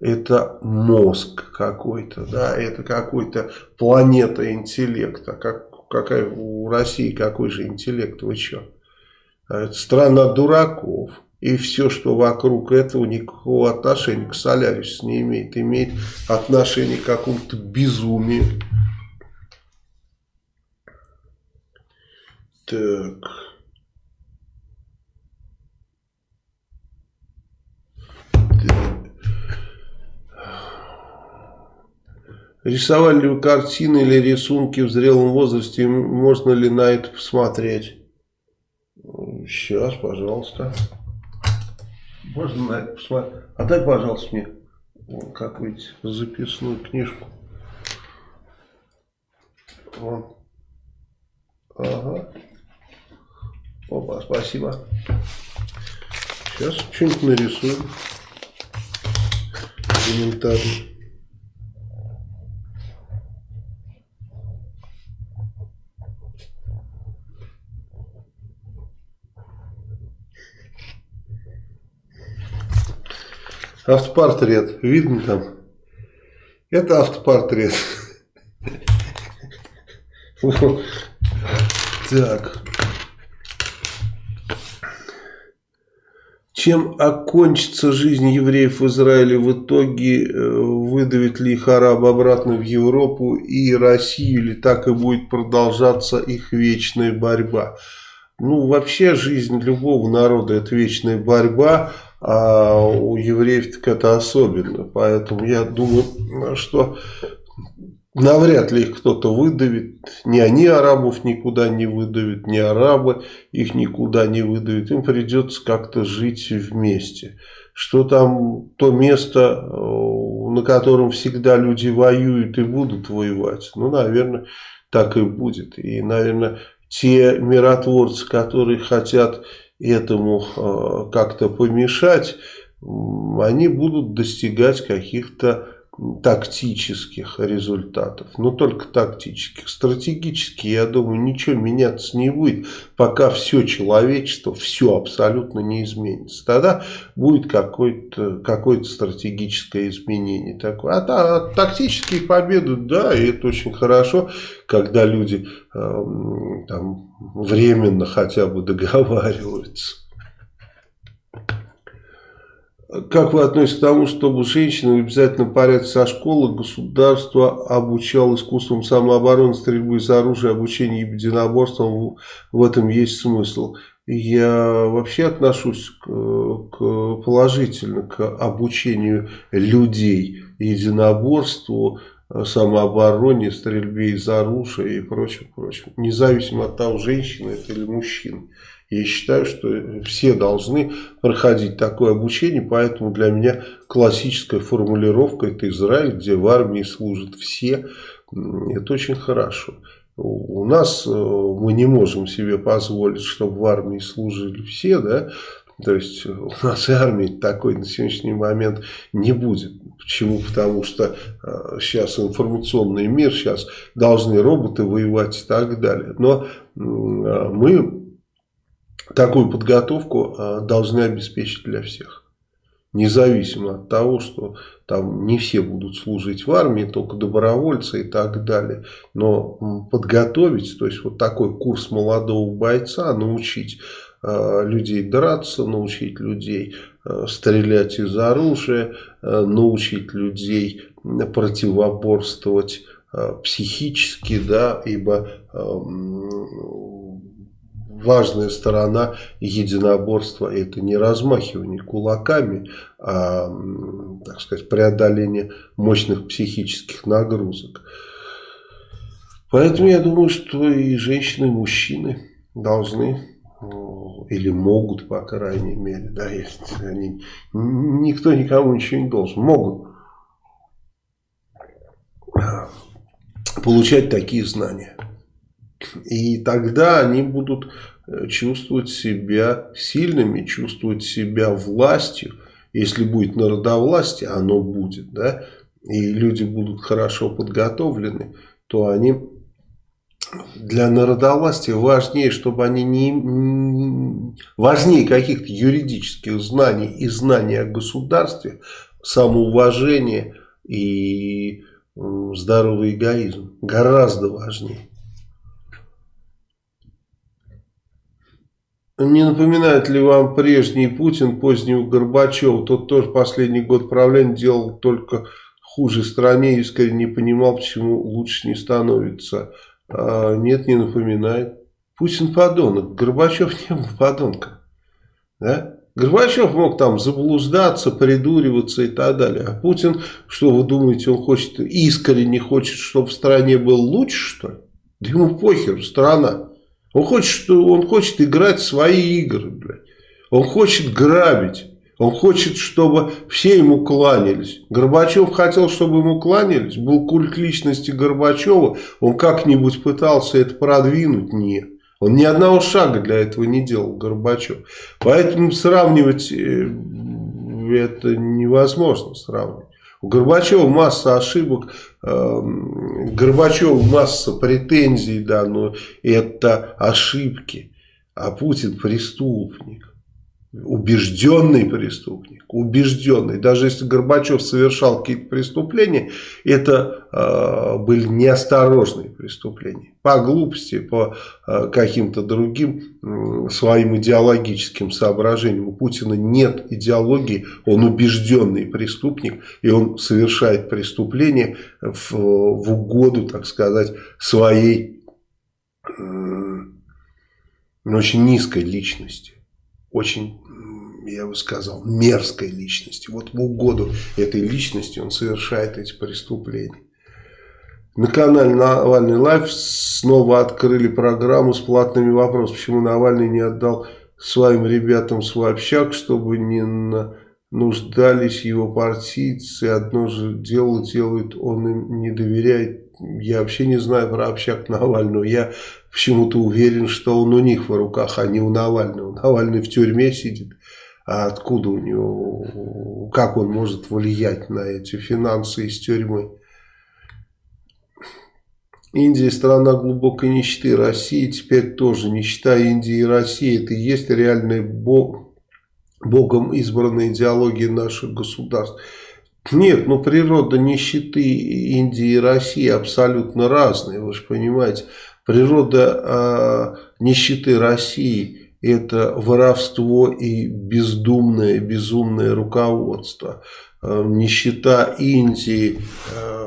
это мозг какой-то, да, это какой-то планета интеллекта. Как, какая у России какой же интеллект, вы что? Это страна дураков. И все, что вокруг этого, никакого отношения к Солярису не имеет. Имеет отношение к какому-то безумию. Так. Рисовали ли вы картины или рисунки в зрелом возрасте? Можно ли на это посмотреть? Сейчас, пожалуйста. Можно на это посмотреть? Отдай, пожалуйста, мне какую-нибудь записную книжку. Вот. Ага. Опа, спасибо. Сейчас что-нибудь нарисуем. Элементарно. Автопортрет. Видно там? Это автопортрет. Так. Чем окончится жизнь евреев в Израиле в итоге? Э, выдавит ли их араб обратно в Европу и Россию? Или так и будет продолжаться их вечная борьба? Ну, вообще жизнь любого народа это вечная борьба, а у евреев так это особенно. Поэтому я думаю, что навряд ли их кто-то выдавит. Ни они арабов никуда не выдавят, ни арабы их никуда не выдавят. Им придется как-то жить вместе. Что там то место, э, на котором всегда люди воюют и будут воевать, ну, наверное, так и будет. И, наверное, те миротворцы, которые хотят этому э, как-то помешать, они будут достигать каких-то тактических результатов, но только тактических. Стратегически, я думаю, ничего меняться не будет, пока все человечество, все абсолютно не изменится. Тогда будет какое-то какое стратегическое изменение. Такое. А, а тактические победы, да, и это очень хорошо, когда люди э, там, временно хотя бы договариваются. Как вы относитесь к тому, чтобы женщины в обязательном порядке со школы государство обучало искусствам самообороны, стрельбы из оружия, обучению единоборствам? В этом есть смысл. Я вообще отношусь к, к положительно к обучению людей единоборству, самообороне, стрельбе из оружия и прочее, прочее. Независимо от того, женщина это или мужчина. Я считаю, что все должны проходить такое обучение, поэтому для меня классическая формулировка это Израиль, где в армии служат все. Это очень хорошо. У нас э, мы не можем себе позволить, чтобы в армии служили все, да, то есть у нас и армии такой на сегодняшний момент не будет. Почему? Потому что сейчас э, информационный мир, сейчас должны роботы воевать и так далее. Но э, мы такую подготовку а, должны обеспечить для всех. Независимо от того, что там не все будут служить в армии, только добровольцы и так далее. Но подготовить, то есть вот такой курс молодого бойца, научить э, людей драться, научить людей э, стрелять из оружия, э, научить людей противоборствовать э, психически, да, ибо важная сторона единоборства это не размахивание кулаками, а, так сказать, преодоление мощных психических нагрузок. Поэтому я думаю, что и женщины, и мужчины должны или могут, по крайней мере, да, они, никто никому ничего не должен, могут получать такие знания. И тогда они будут э, чувствовать себя сильными, чувствовать себя властью. Если будет народовластие, оно будет, да, и люди будут хорошо подготовлены, то они для народовластия важнее, чтобы они не... Важнее каких-то юридических знаний и знаний о государстве, самоуважение и здоровый эгоизм. Гораздо важнее. Не напоминает ли вам прежний Путин позднего Горбачева? Тот тоже последний год правления делал только хуже стране, искренне не понимал, почему лучше не становится. А, нет, не напоминает. Путин подонок. Горбачев не был подонком. Да? Горбачев мог там заблуждаться, придуриваться и так далее. А Путин, что вы думаете, он хочет, искренне хочет, чтобы в стране был лучше, что ли? Да ему похер, страна. Он хочет, он хочет играть свои игры, блядь. Он хочет грабить. Он хочет, чтобы все ему кланялись. Горбачев хотел, чтобы ему кланялись. Был культ личности Горбачева. Он как-нибудь пытался это продвинуть? Нет. Он ни одного шага для этого не делал, Горбачев. Поэтому сравнивать э, это невозможно сравнивать. У Горбачева масса ошибок, эм, Горбачеву масса претензий, да, но это ошибки. А Путин преступник. Убежденный преступник, убежденный. Даже если Горбачев совершал какие-то преступления, это э, были неосторожные преступления. По глупости, по э, каким-то другим э, своим идеологическим соображениям. У Путина нет идеологии, он убежденный преступник, и он совершает преступления в, в угоду, так сказать, своей э, очень низкой личности очень я бы сказал, мерзкой личности. Вот в угоду этой личности он совершает эти преступления. На канале Навальный Live снова открыли программу с платными вопросами. Почему Навальный не отдал своим ребятам свой общак, чтобы не нуждались его партийцы. Одно же дело делает, он им не доверяет. Я вообще не знаю про общак Навального. Я почему-то уверен, что он у них в руках, а не у Навального. Навальный в тюрьме сидит. А откуда у него, как он может влиять на эти финансы из тюрьмы? Индия страна глубокой нищеты, Россия теперь тоже нищета Индии и России. Это и есть реальная бог, Богом избранная идеология наших государств. Нет, ну природа нищеты Индии и России абсолютно разная, вы же понимаете. Природа э, нищеты России – это воровство и бездумное, безумное руководство. Э, нищета Индии э,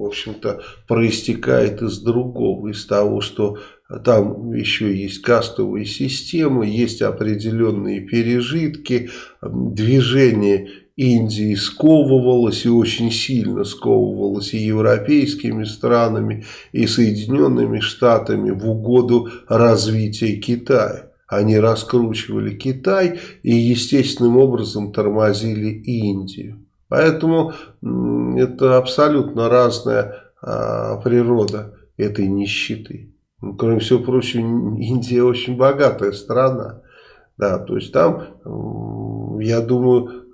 в общем-то, проистекает из другого, из того, что там еще есть кастовые системы, есть определенные пережитки, движение Индии сковывалось и очень сильно сковывалось и европейскими странами, и Соединенными Штатами в угоду развития Китая. Они раскручивали Китай и естественным образом тормозили Индию. Поэтому это абсолютно разная а, природа этой нищеты. Ну, кроме всего прочего, Индия очень богатая страна. Да, то есть там, я думаю,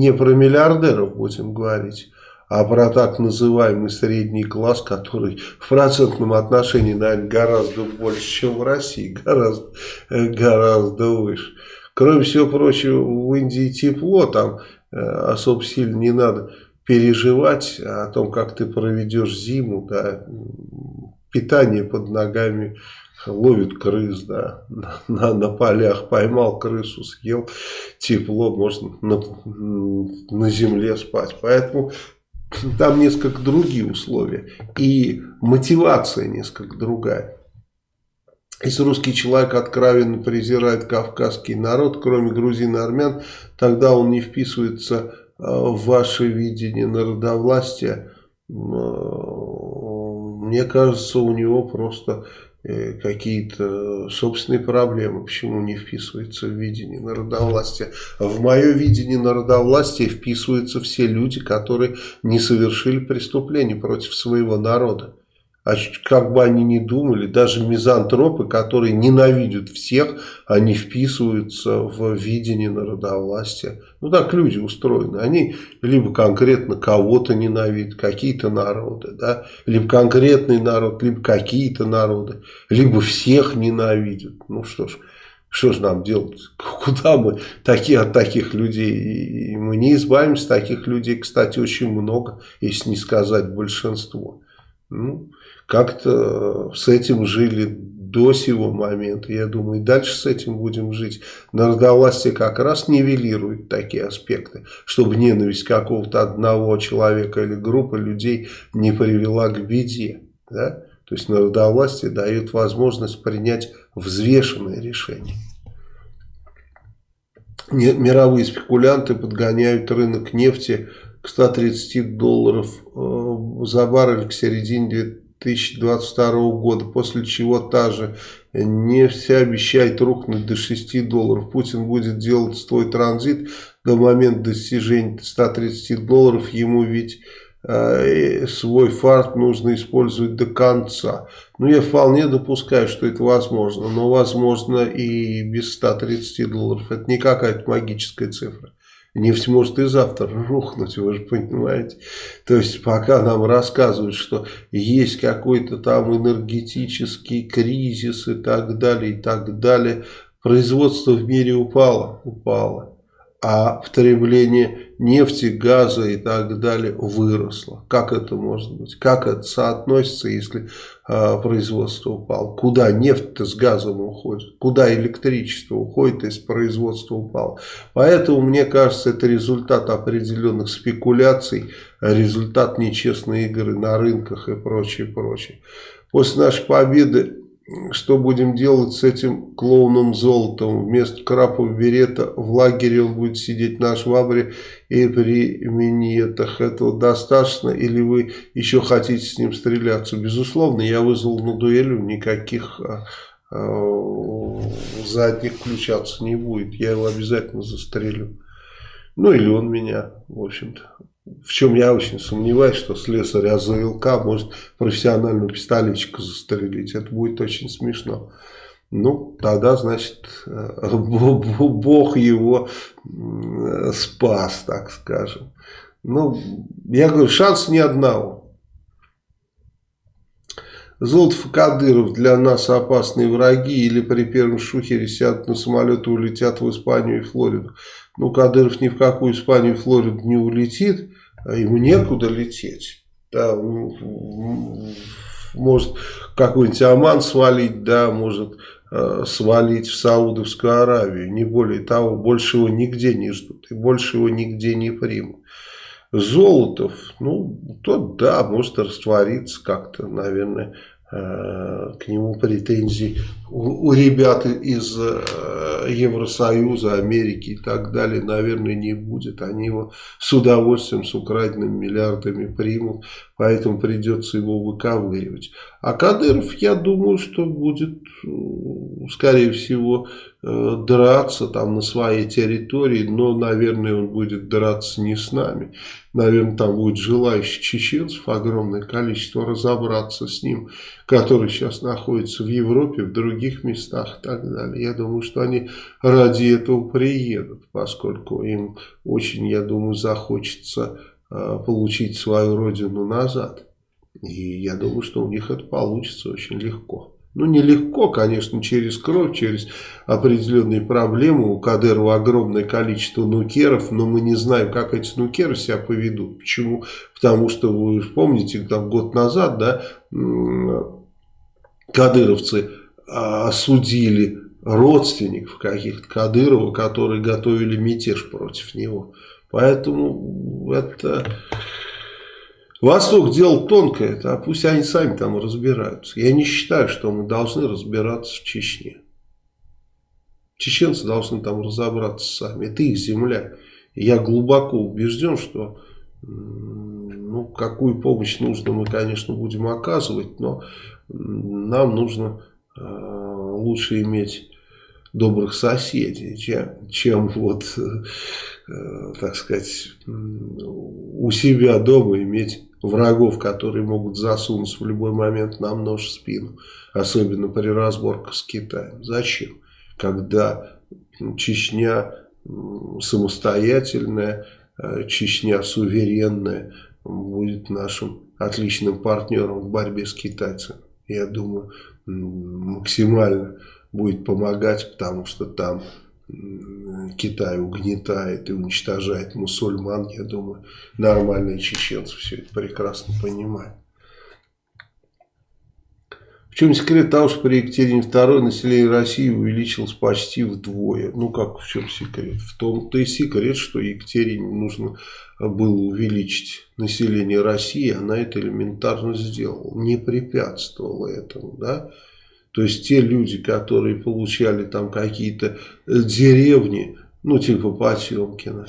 не про миллиардеров будем говорить, а про так называемый средний класс, который в процентном отношении, наверное, гораздо больше, чем в России, [laughs] гораздо, гораздо выше. Кроме всего прочего, в Индии тепло, там Э, особо сильно не надо переживать о том, как ты проведешь зиму, да, питание под ногами, ловит крыс, да, [laughs] на, на полях поймал крысу, съел, тепло, можно на, на земле спать. Поэтому там несколько другие условия и мотивация несколько другая. Если русский человек откровенно презирает кавказский народ, кроме грузин и армян, тогда он не вписывается э, в ваше видение народовластия. Э, мне кажется, у него просто какие-то собственные проблемы, почему не вписывается в видение народовластия. В мое видение народовластия вписываются все люди, которые не совершили преступление против своего народа. А как бы они ни думали, даже мизантропы, которые ненавидят всех, они вписываются в видение народовластия. Ну так люди устроены. Они либо конкретно кого-то ненавидят, какие-то народы, да, либо конкретный народ, либо какие-то народы, либо всех ненавидят. Ну что ж, что же нам делать? [laughs] Куда мы такие от таких людей? И мы не избавимся таких людей, кстати, очень много, если не сказать большинство. Ну, как-то с этим жили до сего момента. Я думаю, и дальше с этим будем жить. Народовластие как раз нивелирует такие аспекты, чтобы ненависть какого-то одного человека или группы людей не привела к беде. Да? То есть народовластие дает возможность принять взвешенное решение. Мировые спекулянты подгоняют рынок нефти к 130 долларов э, за баррель к середине 2022 года, после чего та же нефть обещает рухнуть до 6 долларов. Путин будет делать свой транзит до момента достижения 130 долларов. Ему ведь э, свой фарт нужно использовать до конца. Ну, я вполне допускаю, что это возможно. Но возможно и без 130 долларов. Это не какая-то магическая цифра. Нефть может и завтра рухнуть, вы же понимаете. То есть пока нам рассказывают, что есть какой-то там энергетический кризис и так далее, и так далее, производство в мире упало, упало а потребление нефти, газа и так далее выросло. Как это может быть? Как это соотносится, если э, производство упало? Куда нефть-то с газом уходит? Куда электричество уходит, если производство упало? Поэтому, мне кажется, это результат определенных спекуляций, результат нечестной игры на рынках и прочее, прочее. После нашей победы что будем делать с этим клоуном золотом? Вместо крапа берета в лагере он будет сидеть на швабре и при минетах. Этого достаточно? Или вы еще хотите с ним стреляться? Безусловно, я вызвал на дуэлю, никаких а, а, задних включаться не будет. Я его обязательно застрелю. Ну или он меня, в общем-то. В чем я очень сомневаюсь, что слесарь АЗЛК может профессионального пистолетчика застрелить. Это будет очень смешно. Ну, тогда, значит, э, [laughs] Бог его спас, так скажем. Ну, я говорю, шанс ни одного. Золотов Кадыров для нас опасные враги или при первом шухере сядут на самолет и улетят в Испанию и Флориду. Ну, Кадыров ни в какую Испанию и Флориду не улетит, ему некуда лететь. Да, может какой-нибудь Оман свалить, да, может э, свалить в Саудовскую Аравию. Не более того, больше его нигде не ждут и больше его нигде не примут. Золотов, ну, тот, да, может раствориться как-то, наверное, к нему претензий у, у ребят из э, Евросоюза, Америки и так далее, наверное, не будет. Они его с удовольствием, с украденными миллиардами примут, поэтому придется его выковыривать. А Кадыров, я думаю, что будет, скорее всего, э, драться там на своей территории, но, наверное, он будет драться не с нами. Наверное, там будет желающих чеченцев огромное количество разобраться с ним, который сейчас находится в Европе, в других местах и так далее. Я думаю, что они ради этого приедут, поскольку им очень, я думаю, захочется получить свою родину назад. И я думаю, что у них это получится очень легко. Ну, нелегко, конечно, через кровь, через определенные проблемы. У Кадырова огромное количество нукеров, но мы не знаем, как эти нукеры себя поведут. Почему? Потому что, вы помните, там год назад, да, кадыровцы а, осудили родственников каких-то Кадырова, которые готовили мятеж против него. Поэтому это Восток дело тонкое, а пусть они сами там разбираются. Я не считаю, что мы должны разбираться в Чечне. Чеченцы должны там разобраться сами. Это их земля. Я глубоко убежден, что ну, какую помощь нужно мы, конечно, будем оказывать, но нам нужно э, лучше иметь добрых соседей, чем, чем вот, э, так сказать, у себя дома иметь врагов, которые могут засунуться в любой момент нам нож в спину. Особенно при разборках с Китаем. Зачем? Когда Чечня самостоятельная, э, Чечня суверенная будет нашим отличным партнером в борьбе с китайцами. Я думаю, максимально будет помогать, потому что там Китай угнетает и уничтожает мусульман, я думаю, нормальные чеченцы все это прекрасно понимают. В чем секрет того, что при Екатерине II население России увеличилось почти вдвое? Ну, как в чем секрет? В том-то и секрет, что Екатерине нужно было увеличить население России, она это элементарно сделала, не препятствовала этому, да? То есть те люди, которые получали там какие-то э, деревни, ну типа Потемкина,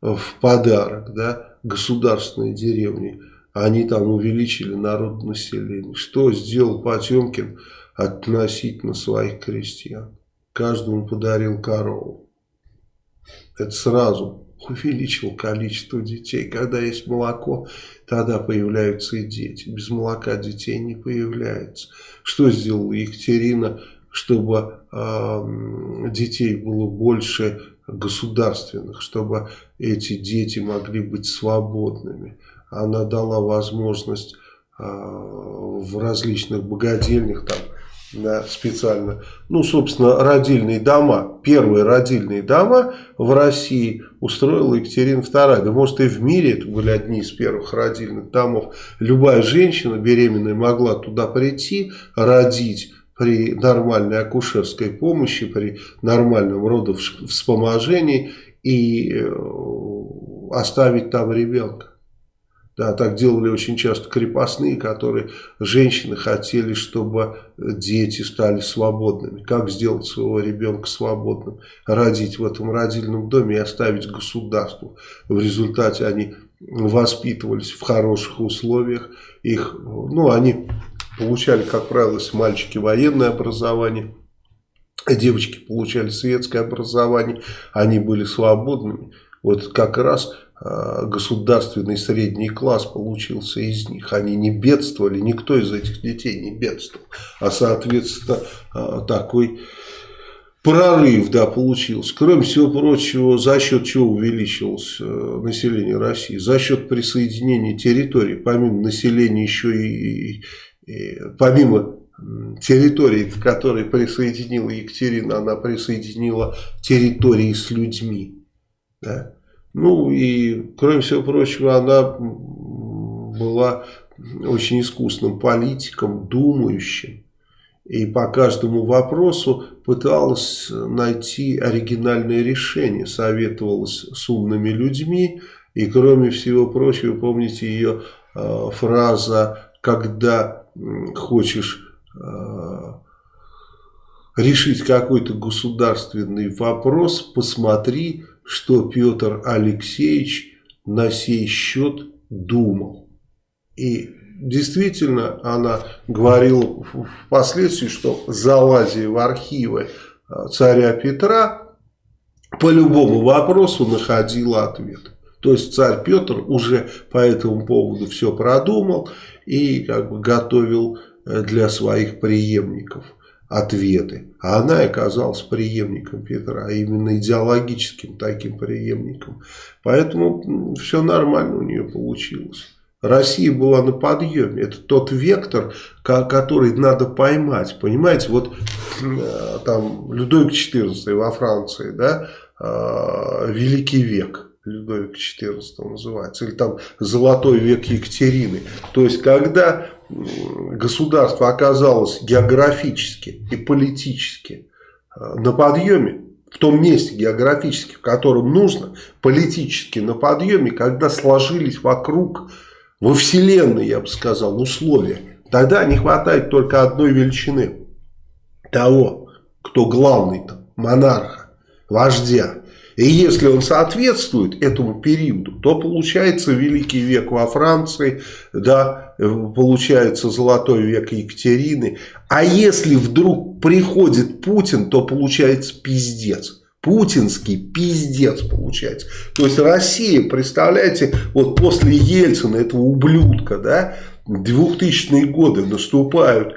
в подарок, да, государственные деревни, они там увеличили народ населения. Что сделал Потемкин относительно своих крестьян? Каждому подарил корову. Это сразу увеличил количество детей. Когда есть молоко, тогда появляются и дети. Без молока детей не появляется. Что сделала Екатерина, чтобы э, детей было больше государственных, чтобы эти дети могли быть свободными? Она дала возможность э, в различных богадельнях там да, специально, ну, собственно, родильные дома, первые родильные дома в России устроила Екатерина II. Да, может, и в мире это были одни из первых родильных домов. Любая женщина беременная могла туда прийти, родить при нормальной акушерской помощи, при нормальном родовспоможении и э, оставить там ребенка. Да, так делали очень часто крепостные, которые женщины хотели, чтобы дети стали свободными. Как сделать своего ребенка свободным? Родить в этом родильном доме и оставить государству. В результате они воспитывались в хороших условиях. Их, ну, они получали, как правило, с мальчики военное образование. Девочки получали светское образование. Они были свободными. Вот как раз государственный средний класс получился из них. Они не бедствовали, никто из этих детей не бедствовал. А соответственно а, такой прорыв да, получился. Кроме всего прочего, за счет чего увеличилось э, население России? За счет присоединения территорий. Помимо населения еще и, и помимо территории, к которой присоединила Екатерина, она присоединила территории с людьми. Да? Ну и, кроме всего прочего, она была очень искусным политиком, думающим. И по каждому вопросу пыталась найти оригинальное решение, советовалась с умными людьми. И кроме всего прочего, помните ее э, фраза, когда хочешь э, решить какой-то государственный вопрос, посмотри что Петр Алексеевич на сей счет думал. И действительно она говорила впоследствии, что залазя в архивы а, царя Петра, по любому вопросу находила ответ. То есть царь Петр уже по этому поводу все продумал и как бы готовил э, для своих преемников ответы. А она оказалась преемником Петра, а именно идеологическим таким преемником. Поэтому все нормально у нее получилось. Россия была на подъеме. Это тот вектор, который надо поймать. Понимаете, вот э, там Людовик XIV во Франции, да, э, Великий век. Людовик XIV называется, или там Золотой век Екатерины. То есть, когда государство оказалось географически и политически э, на подъеме, в том месте географически, в котором нужно, политически на подъеме, когда сложились вокруг, во вселенной, я бы сказал, условия, тогда не хватает только одной величины, того, кто главный там, монарха, вождя. И если он соответствует этому периоду, то получается Великий век во Франции, да, получается Золотой век Екатерины. А если вдруг приходит Путин, то получается пиздец. Путинский пиздец получается. То есть Россия, представляете, вот после Ельцина, этого ублюдка, да, 2000-е годы наступают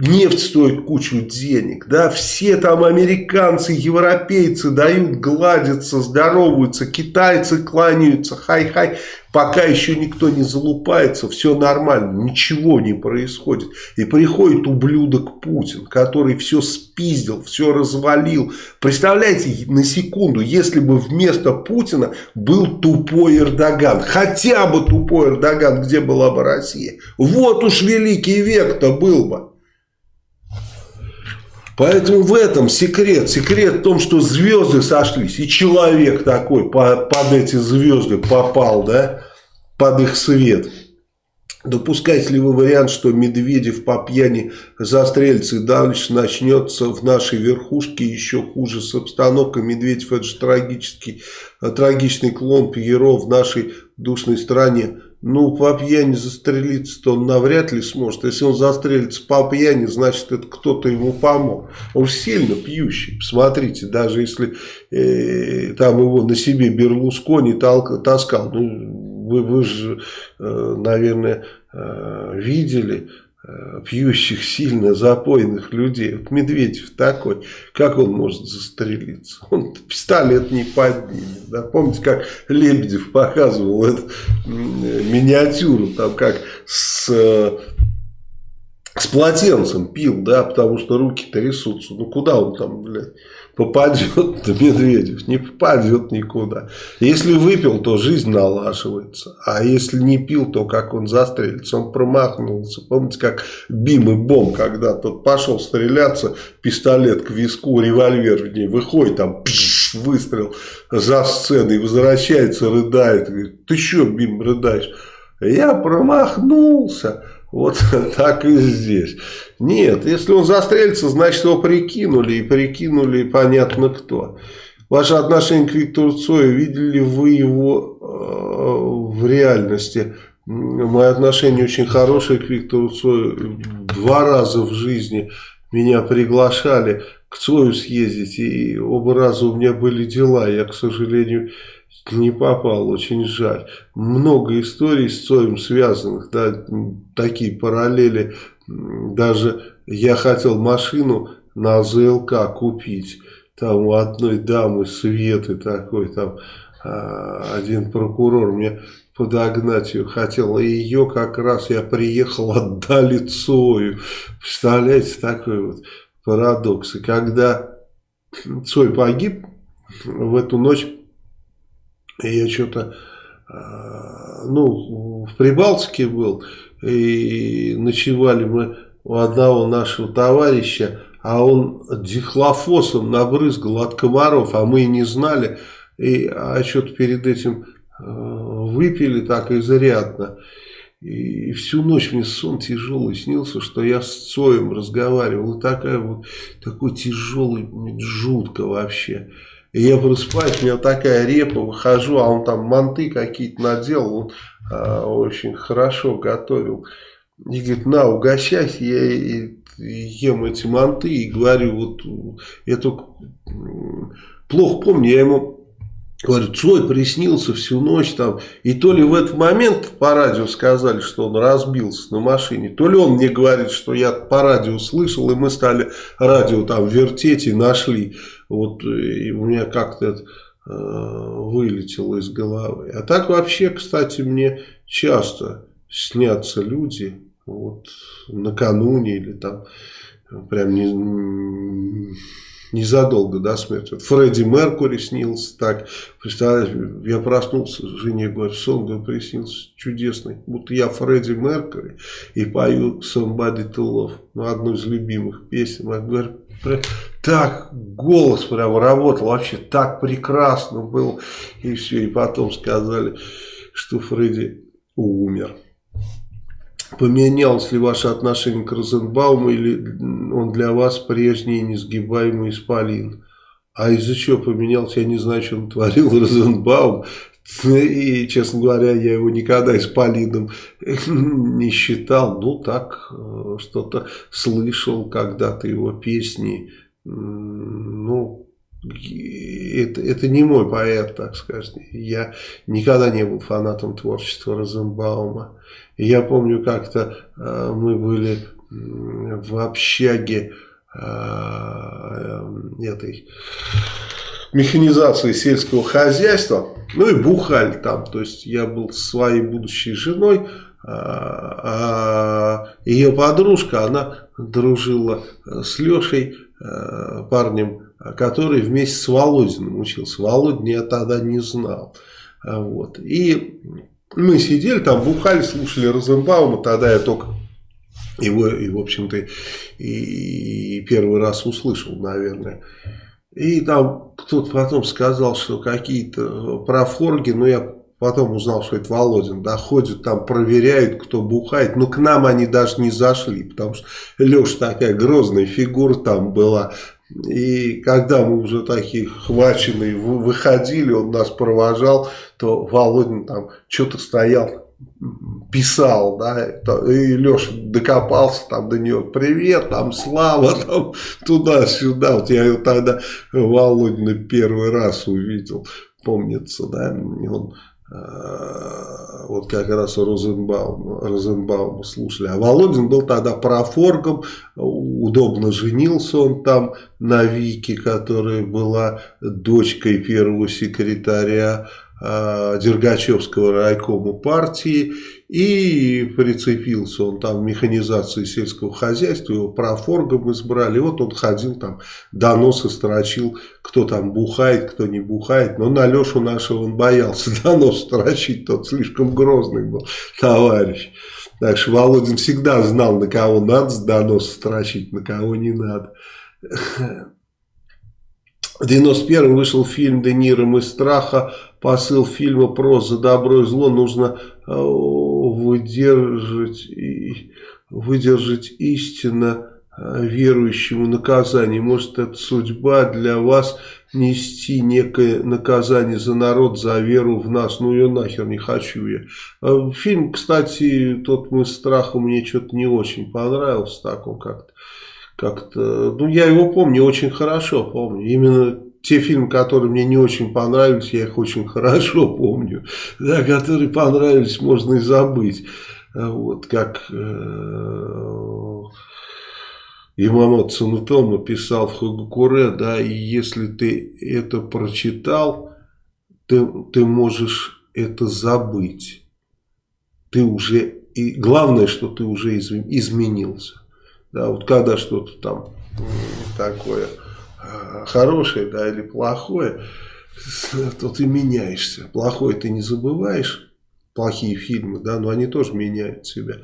Нефть стоит кучу денег, да, все там американцы, европейцы дают, гладятся, здороваются, китайцы кланяются, хай-хай, пока еще никто не залупается, все нормально, ничего не происходит. И приходит ублюдок Путин, который все спиздил, все развалил. Представляете, на секунду, если бы вместо Путина был тупой Эрдоган, хотя бы тупой Эрдоган, где была бы Россия? Вот уж великий век-то был бы. Поэтому в этом секрет. Секрет в том, что звезды сошлись. И человек такой под эти звезды попал, да, под их свет. Допускаете ли вы вариант, что Медведев по пьяни застрелится и дальше начнется в нашей верхушке еще хуже с обстановкой? Медведев это же трагический, трагичный клон Пьеро в нашей душной стране. Ну, по пьяни застрелиться-то он навряд ли сможет. Если он застрелится по пьяни, значит, это кто-то ему помог. Он сильно пьющий. Посмотрите, даже если э, там его на себе Берлускони таскал. Ну, вы, вы же, э, наверное, э, видели пьющих сильно запойных людей. Вот Медведев такой, как он может застрелиться? Он пистолет не поднимет. Да? Помните, как Лебедев показывал эту миниатюру, там как с, с полотенцем пил, да, потому что руки трясутся. Ну куда он там, блядь? Попадет [laughs] Медведев, не попадет никуда. Если выпил, то жизнь налаживается. А если не пил, то как он застрелится? Он промахнулся. Помните, как Бим и Бом, когда тот пошел стреляться, пистолет к виску, револьвер в ней выходит, там пш, выстрел за сценой, возвращается, рыдает. Говорит, ты что, Бим, рыдаешь? Я промахнулся. Вот [laughs] так и здесь. Нет, если он застрелится, значит его прикинули. И прикинули понятно кто. Ваше отношение к Виктору Цою, видели вы его э, в реальности? Мое отношение очень хорошее к Виктору Цою. Два раза в жизни меня приглашали к Цою съездить. И оба раза у меня были дела. Я, к сожалению, не попал, очень жаль. Много историй с Цоем связанных, да, такие параллели. Даже я хотел машину на ЗЛК купить. Там у одной дамы Светы такой, там а, один прокурор мне подогнать ее хотел. И ее как раз я приехал, [laughs] отдали Цою. Представляете, такой вот парадокс. И когда Цой погиб, в эту ночь я что-то, а, ну, в Прибалтике был, и ночевали мы у одного нашего товарища, а он дихлофосом набрызгал от комаров, а мы и не знали, и, а что-то перед этим а, выпили так изрядно. И всю ночь мне сон тяжелый снился, что я с Цоем разговаривал. И такая вот, такой тяжелый, жутко вообще. И я просыпаюсь, у меня такая репа, выхожу, а он там манты какие-то наделал, он а, очень хорошо готовил. И говорит, на, угощайся, я и, и ем эти манты и говорю, вот, я только плохо помню, я ему Говорю, Цой приснился всю ночь там. И то ли в этот момент по радио сказали, что он разбился на машине, то ли он мне говорит, что я по радио слышал, и мы стали радио там вертеть и нашли. Вот и у меня как-то это э, вылетело из головы. А так вообще, кстати, мне часто снятся люди, вот накануне или там прям не незадолго до смерти. Вот Фредди Меркури снился так. Представляешь, я проснулся, жене говорю, сон да, приснился чудесный. Будто я Фредди Меркури и пою Somebody to Love. Ну, одну из любимых песен. Я говорю, так голос прям работал, вообще так прекрасно был. И все, и потом сказали, что Фредди умер. Поменялось ли ваше отношение к Розенбауму или он для вас прежний несгибаемый исполин? А из-за чего поменялся, я не знаю, что он творил Розенбаум. И, честно говоря, я его никогда исполином не считал. Ну, так, э, что-то слышал когда-то его песни. Ну, это, это не мой поэт, так сказать. Я никогда не был фанатом творчества Розенбаума. Я помню, как-то э, мы были в общаге э, этой механизации сельского хозяйства. Ну и бухали там. То есть я был со своей будущей женой. А, а ее подружка, она дружила с Лешей, э, парнем который вместе с Володиным учился. Володин я тогда не знал. Вот. И мы сидели там, бухали, слушали Розенбаума, тогда я только его, и, в общем-то, и, и первый раз услышал, наверное. И там кто-то потом сказал, что какие-то профорги, но я потом узнал, что это Володин, да, ходят там, проверяют, кто бухает, но к нам они даже не зашли, потому что Леша такая грозная фигура там была, и когда мы уже такие хваченные выходили, он нас провожал, то Володин там что-то стоял, писал, да, и Леша докопался там до него, привет, там Слава, там туда-сюда, вот я его тогда Володина первый раз увидел, помнится, да, он Э, вот как раз Розенбаум, Розенбаума слушали. А Володин был тогда профоргом, удобно женился он там на Вике, которая была дочкой первого секретаря э, Дергачевского райкома партии. И прицепился он там механизации сельского хозяйства, его профоргом избрали. Вот он ходил там, доносы строчил, кто там бухает, кто не бухает. Но на Лешу нашего он боялся [laughs] донос строчить, тот слишком грозный был товарищ. Так что Володин всегда знал, на кого надо донос строчить, на кого не надо. В 91 вышел фильм «Де Ниро из страха». Посыл фильма про «За добро и зло» нужно э, выдержать, выдержать истинно Э, верующему наказание. Может, это судьба для вас нести некое наказание за народ, за веру в нас. Ну, ее нахер не хочу я. Э, фильм, кстати, тот «Мы страхом» мне что-то не очень понравился. Так он как-то, как-то, ну, я его помню, очень хорошо помню. Именно те фильмы, которые мне не очень понравились, я их очень хорошо помню. [laughs] Да, которые понравились, можно и забыть. Э, вот, как... Э Имамат Цунутома писал в Хагакуре, да, и если ты это прочитал, ты, ты можешь это забыть. Ты уже, и главное, что ты уже изменился. Да, вот когда что-то там такое а, хорошее, да, или плохое, [laughs] то ты меняешься. Плохое ты не забываешь, плохие фильмы, да, но они тоже меняют себя.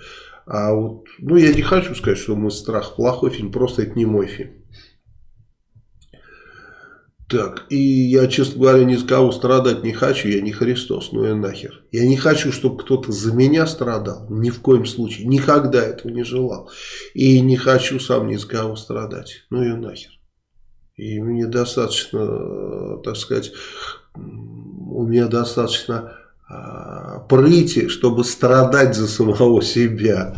А вот, ну, я не хочу сказать, что «Мы страх» плохой фильм, просто это не мой фильм. Так, и я, честно говоря, ни с кого страдать не хочу, я не Христос, ну и нахер. Я не хочу, чтобы кто-то за меня страдал, ни в коем случае, никогда этого не желал. И не хочу сам ни с кого страдать, ну и нахер. И мне достаточно, так сказать, у меня достаточно а, прыти, чтобы страдать за самого себя.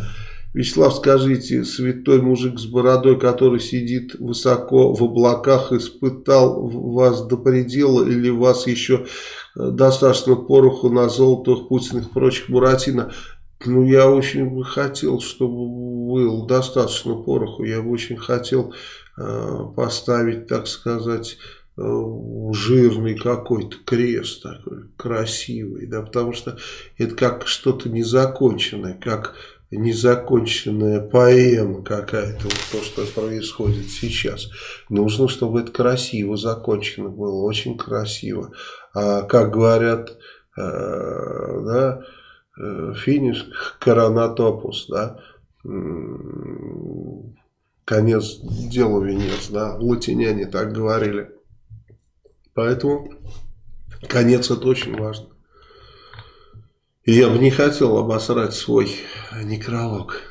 Вячеслав, скажите, святой мужик с бородой, который сидит высоко в облаках, испытал вас до предела или вас еще э, достаточно пороху на золотых, путиных и прочих Буратино? Ну, я очень бы хотел, чтобы был достаточно пороху. Я бы очень хотел э, поставить, так сказать, Э, жирный какой-то крест такой, красивый, да, потому что это как что-то незаконченное, как незаконченная поэма какая-то, вот то, что происходит сейчас. Нужно, чтобы это красиво закончено было, очень красиво. А как говорят, э, да, э, финиш коронатопус, да, конец дела венец, да, латиняне так говорили. Поэтому конец это очень важно. Я бы не хотел обосрать свой некролог.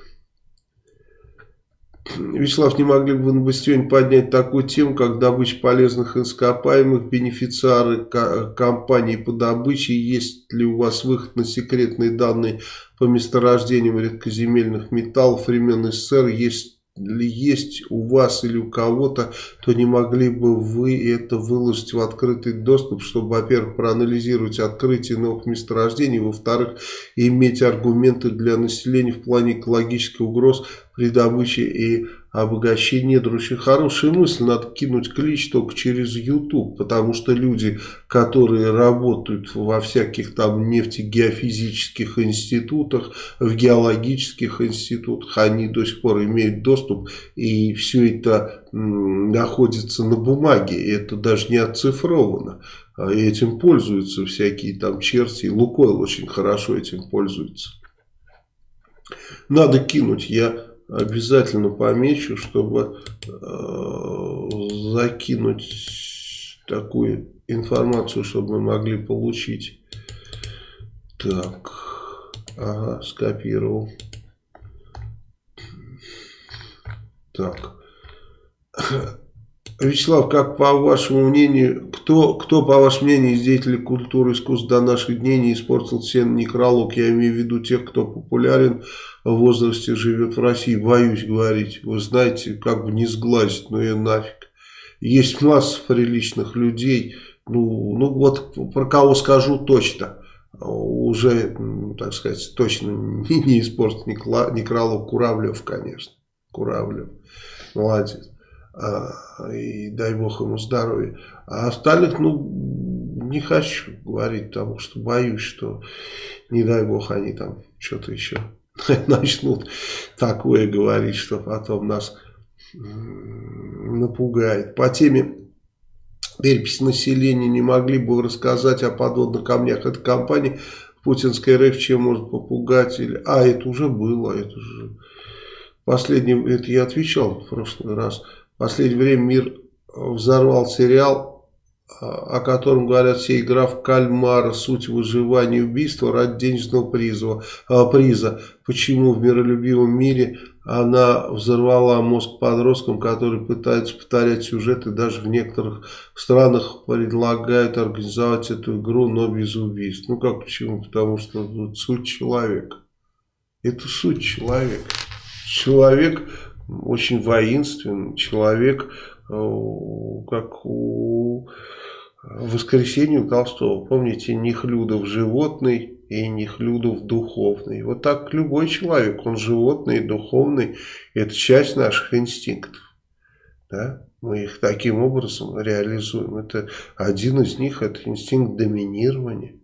Вячеслав, не могли бы вы на Бастионе поднять такую тему, как добыча полезных ископаемых, бенефициары компании по добыче, есть ли у вас выход на секретные данные по месторождениям редкоземельных металлов времен СССР, есть есть у вас или у кого-то, то не могли бы вы это выложить в открытый доступ, чтобы, во-первых, проанализировать открытие новых месторождений, во-вторых, иметь аргументы для населения в плане экологических угроз при добыче и обогащение недр. Очень хорошая мысль, надо кинуть клич только через YouTube, потому что люди, которые работают во всяких там нефтегеофизических институтах, в геологических институтах, они до сих пор имеют доступ, и все это находится на бумаге, это даже не оцифровано. А этим пользуются всякие там черти, Лукойл очень хорошо этим пользуется. Надо кинуть, я обязательно помечу, чтобы э, закинуть такую информацию, чтобы мы могли получить. Так, ага, скопировал. Так. Вячеслав, как по вашему мнению, кто, кто по вашему мнению из деятелей культуры и искусств до наших дней не испортил сен некролог? Я имею в виду тех, кто популярен возрасте, живет в России. Боюсь говорить. Вы знаете, как бы не сглазить, но я нафиг. Есть масса приличных людей. Ну, ну вот про кого скажу точно. Уже, так сказать, точно не, [laughs] не испортит некролог Куравлев, конечно. Куравлев. Молодец. А, и дай бог ему здоровья. А остальных, ну, не хочу говорить, потому что боюсь, что, не дай бог, они там что-то еще [laughs] начнут такое говорить, что потом нас напугает. По теме переписи населения не могли бы рассказать о подводных камнях этой компании путинская РФ чем может попугать? Или... А, это уже было, это же... Последний, это я отвечал в прошлый раз. В последнее время мир взорвал сериал о котором говорят все, игра в кальмара, суть выживания убийства ради денежного приза. приза. Почему в миролюбивом мире она взорвала мозг подросткам, которые пытаются повторять сюжеты, даже в некоторых странах предлагают организовать эту игру, но без убийств. Ну как почему? Потому что вот, суть человека. Это суть человека. Человек очень воинственный, человек, как у воскресенье у Толстого. Помните, Нехлюдов животный и Нехлюдов духовный. Вот так любой человек, он животный и духовный. Это часть наших инстинктов. Да? Мы их таким образом реализуем. Это один из них, это инстинкт доминирования.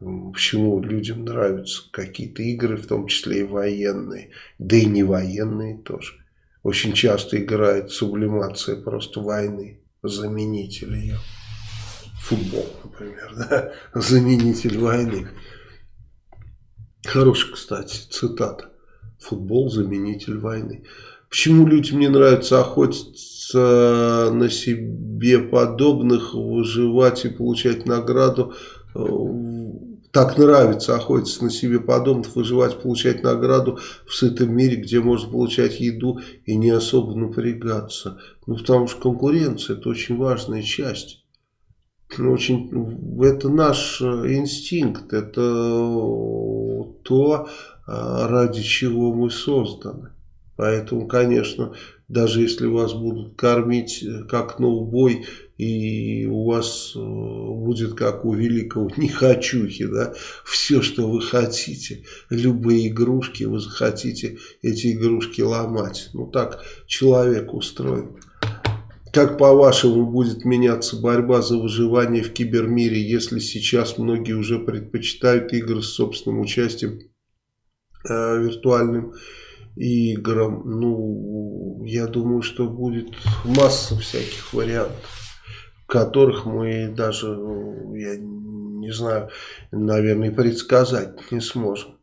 Почему людям нравятся какие-то игры, в том числе и военные, да и не военные тоже. Очень часто играет сублимация просто войны, заменитель ее футбол, например, [laughs] да? заменитель войны. Хорошая, кстати, цитата. Футбол – заменитель войны. Почему людям не нравится охотиться на себе подобных, выживать и получать награду? Так нравится охотиться на себе подобных, выживать, получать награду в сытом мире, где можно получать еду и не особо напрягаться. Ну, потому что конкуренция – это очень важная часть очень, это наш э, инстинкт, это то, а, ради чего мы созданы. Поэтому, конечно, даже если вас будут кормить э, как на убой, и у вас э, будет как у великого нехочухи, да, все, что вы хотите, любые игрушки, вы захотите эти игрушки ломать. Ну так человек устроен. Как по-вашему будет меняться борьба за выживание в кибермире, если сейчас многие уже предпочитают игры с собственным участием э, виртуальным играм? Ну, я думаю, что будет масса всяких вариантов, которых мы даже, я не знаю, наверное, предсказать не сможем.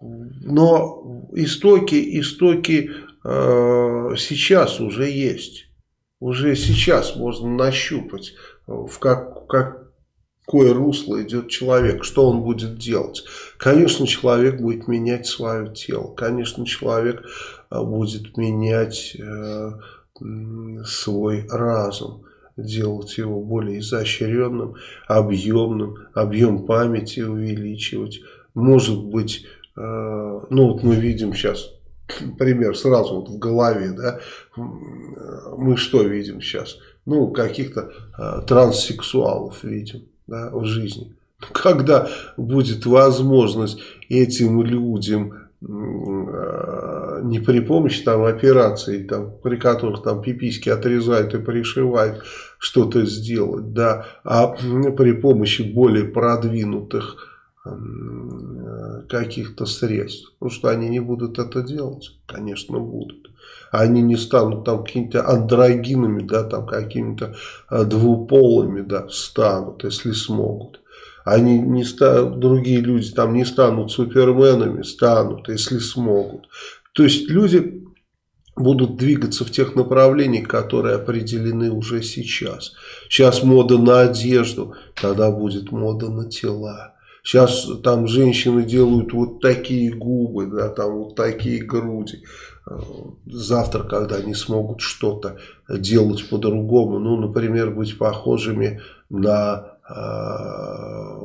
Но истоки, истоки э, сейчас уже есть уже сейчас можно нащупать, в как, какое русло идет человек, что он будет делать. Конечно, человек будет менять свое тело, конечно, человек э, будет менять э, свой разум, делать его более изощренным, объемным, объем памяти увеличивать. Может быть, э, ну вот мы видим сейчас [clears throat] пример сразу вот в голове, да, мы что видим сейчас? Ну, каких-то э, транссексуалов видим, да, в жизни. [laughs] Когда будет возможность этим людям э, не при помощи там операций, там, при которых там пиписьки отрезают и пришивают, что-то сделать, да, а при помощи более продвинутых Э, каких-то средств. Ну что они не будут это делать? Конечно будут. Они не станут там какими-то андрогинами, да, там какими-то э, двуполыми, да, станут, если смогут. Они не станут, другие люди там не станут суперменами, станут, если смогут. То есть люди будут двигаться в тех направлениях, которые определены уже сейчас. Сейчас мода на одежду, тогда будет мода на тела. Сейчас там женщины делают вот такие губы, да, там вот такие груди. Завтра, когда они смогут что-то делать по-другому, ну, например, быть похожими на э,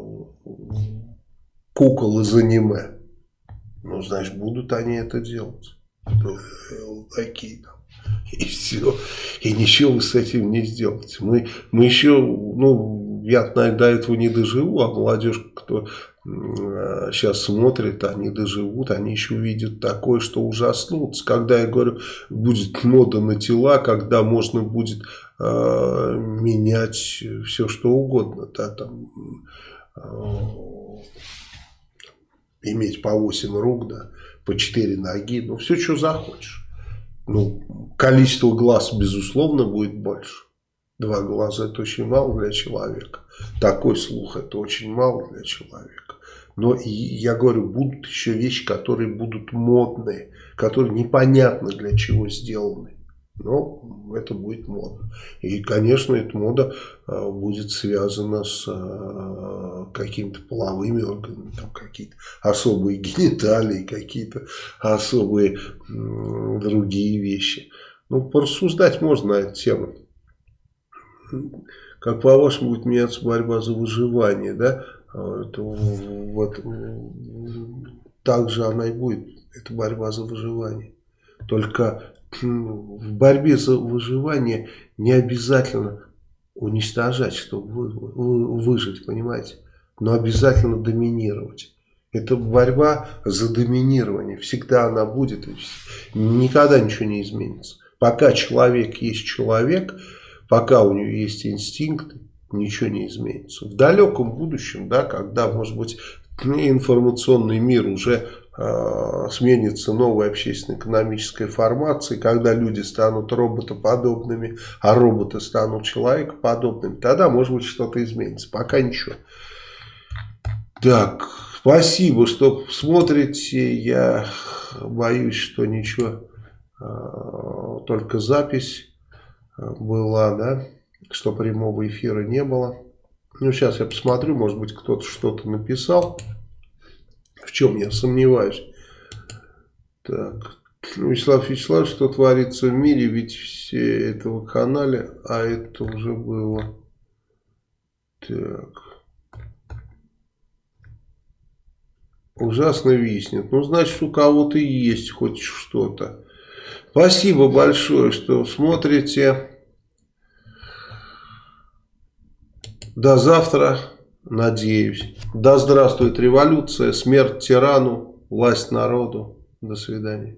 кукол из аниме. Ну, значит, будут они это делать. Ну, такие там. И все. И ничего вы с этим не сделаете. Мы, мы еще, ну, я, наверное, до этого не доживу, а молодежь, кто сейчас смотрит, они доживут, они еще увидят такое, что ужаснутся. Когда, я говорю, будет мода на тела, когда можно будет э, менять все, что угодно, да, там, э, иметь по 8 рук, да, по 4 ноги, ну, все, что захочешь. Ну, количество глаз, безусловно, будет больше. Два глаза это очень мало для человека. Такой слух это очень мало для человека. Но и, я говорю, будут еще вещи, которые будут модные, которые непонятно для чего сделаны. Но это будет мода. И, конечно, эта мода э, будет связана с э, какими-то половыми органами, там какие-то особые гениталии, какие-то особые другие вещи. Ну, порассуждать можно на эту тему. Как по-вашему будет меняться борьба за выживание, да? Это, вот, так же она и будет. Это борьба за выживание. Только в борьбе за выживание не обязательно уничтожать, чтобы выжить, понимаете? Но обязательно доминировать. Это борьба за доминирование. Всегда она будет. Никогда ничего не изменится. Пока человек есть человек, пока у него есть инстинкты, ничего не изменится. В далеком будущем, да, когда, может быть, информационный мир уже сменится новой общественно-экономической формацией, когда люди станут роботоподобными, а роботы станут человекоподобными, тогда, может быть, что-то изменится. Пока ничего. Так, спасибо, что смотрите. Я боюсь, что ничего, э, только запись была, да, что прямого эфира не было. Ну, сейчас я посмотрю, может быть, кто-то что-то написал, в чем я сомневаюсь. Так, Вячеслав Вячеславович, что творится в мире, ведь все этого канале, а это уже было. Так. Ужасно виснет. Ну, значит, у кого-то есть хоть что-то. Спасибо большое, что смотрите. До завтра, надеюсь. Да здравствует революция, смерть тирану, власть народу. До свидания.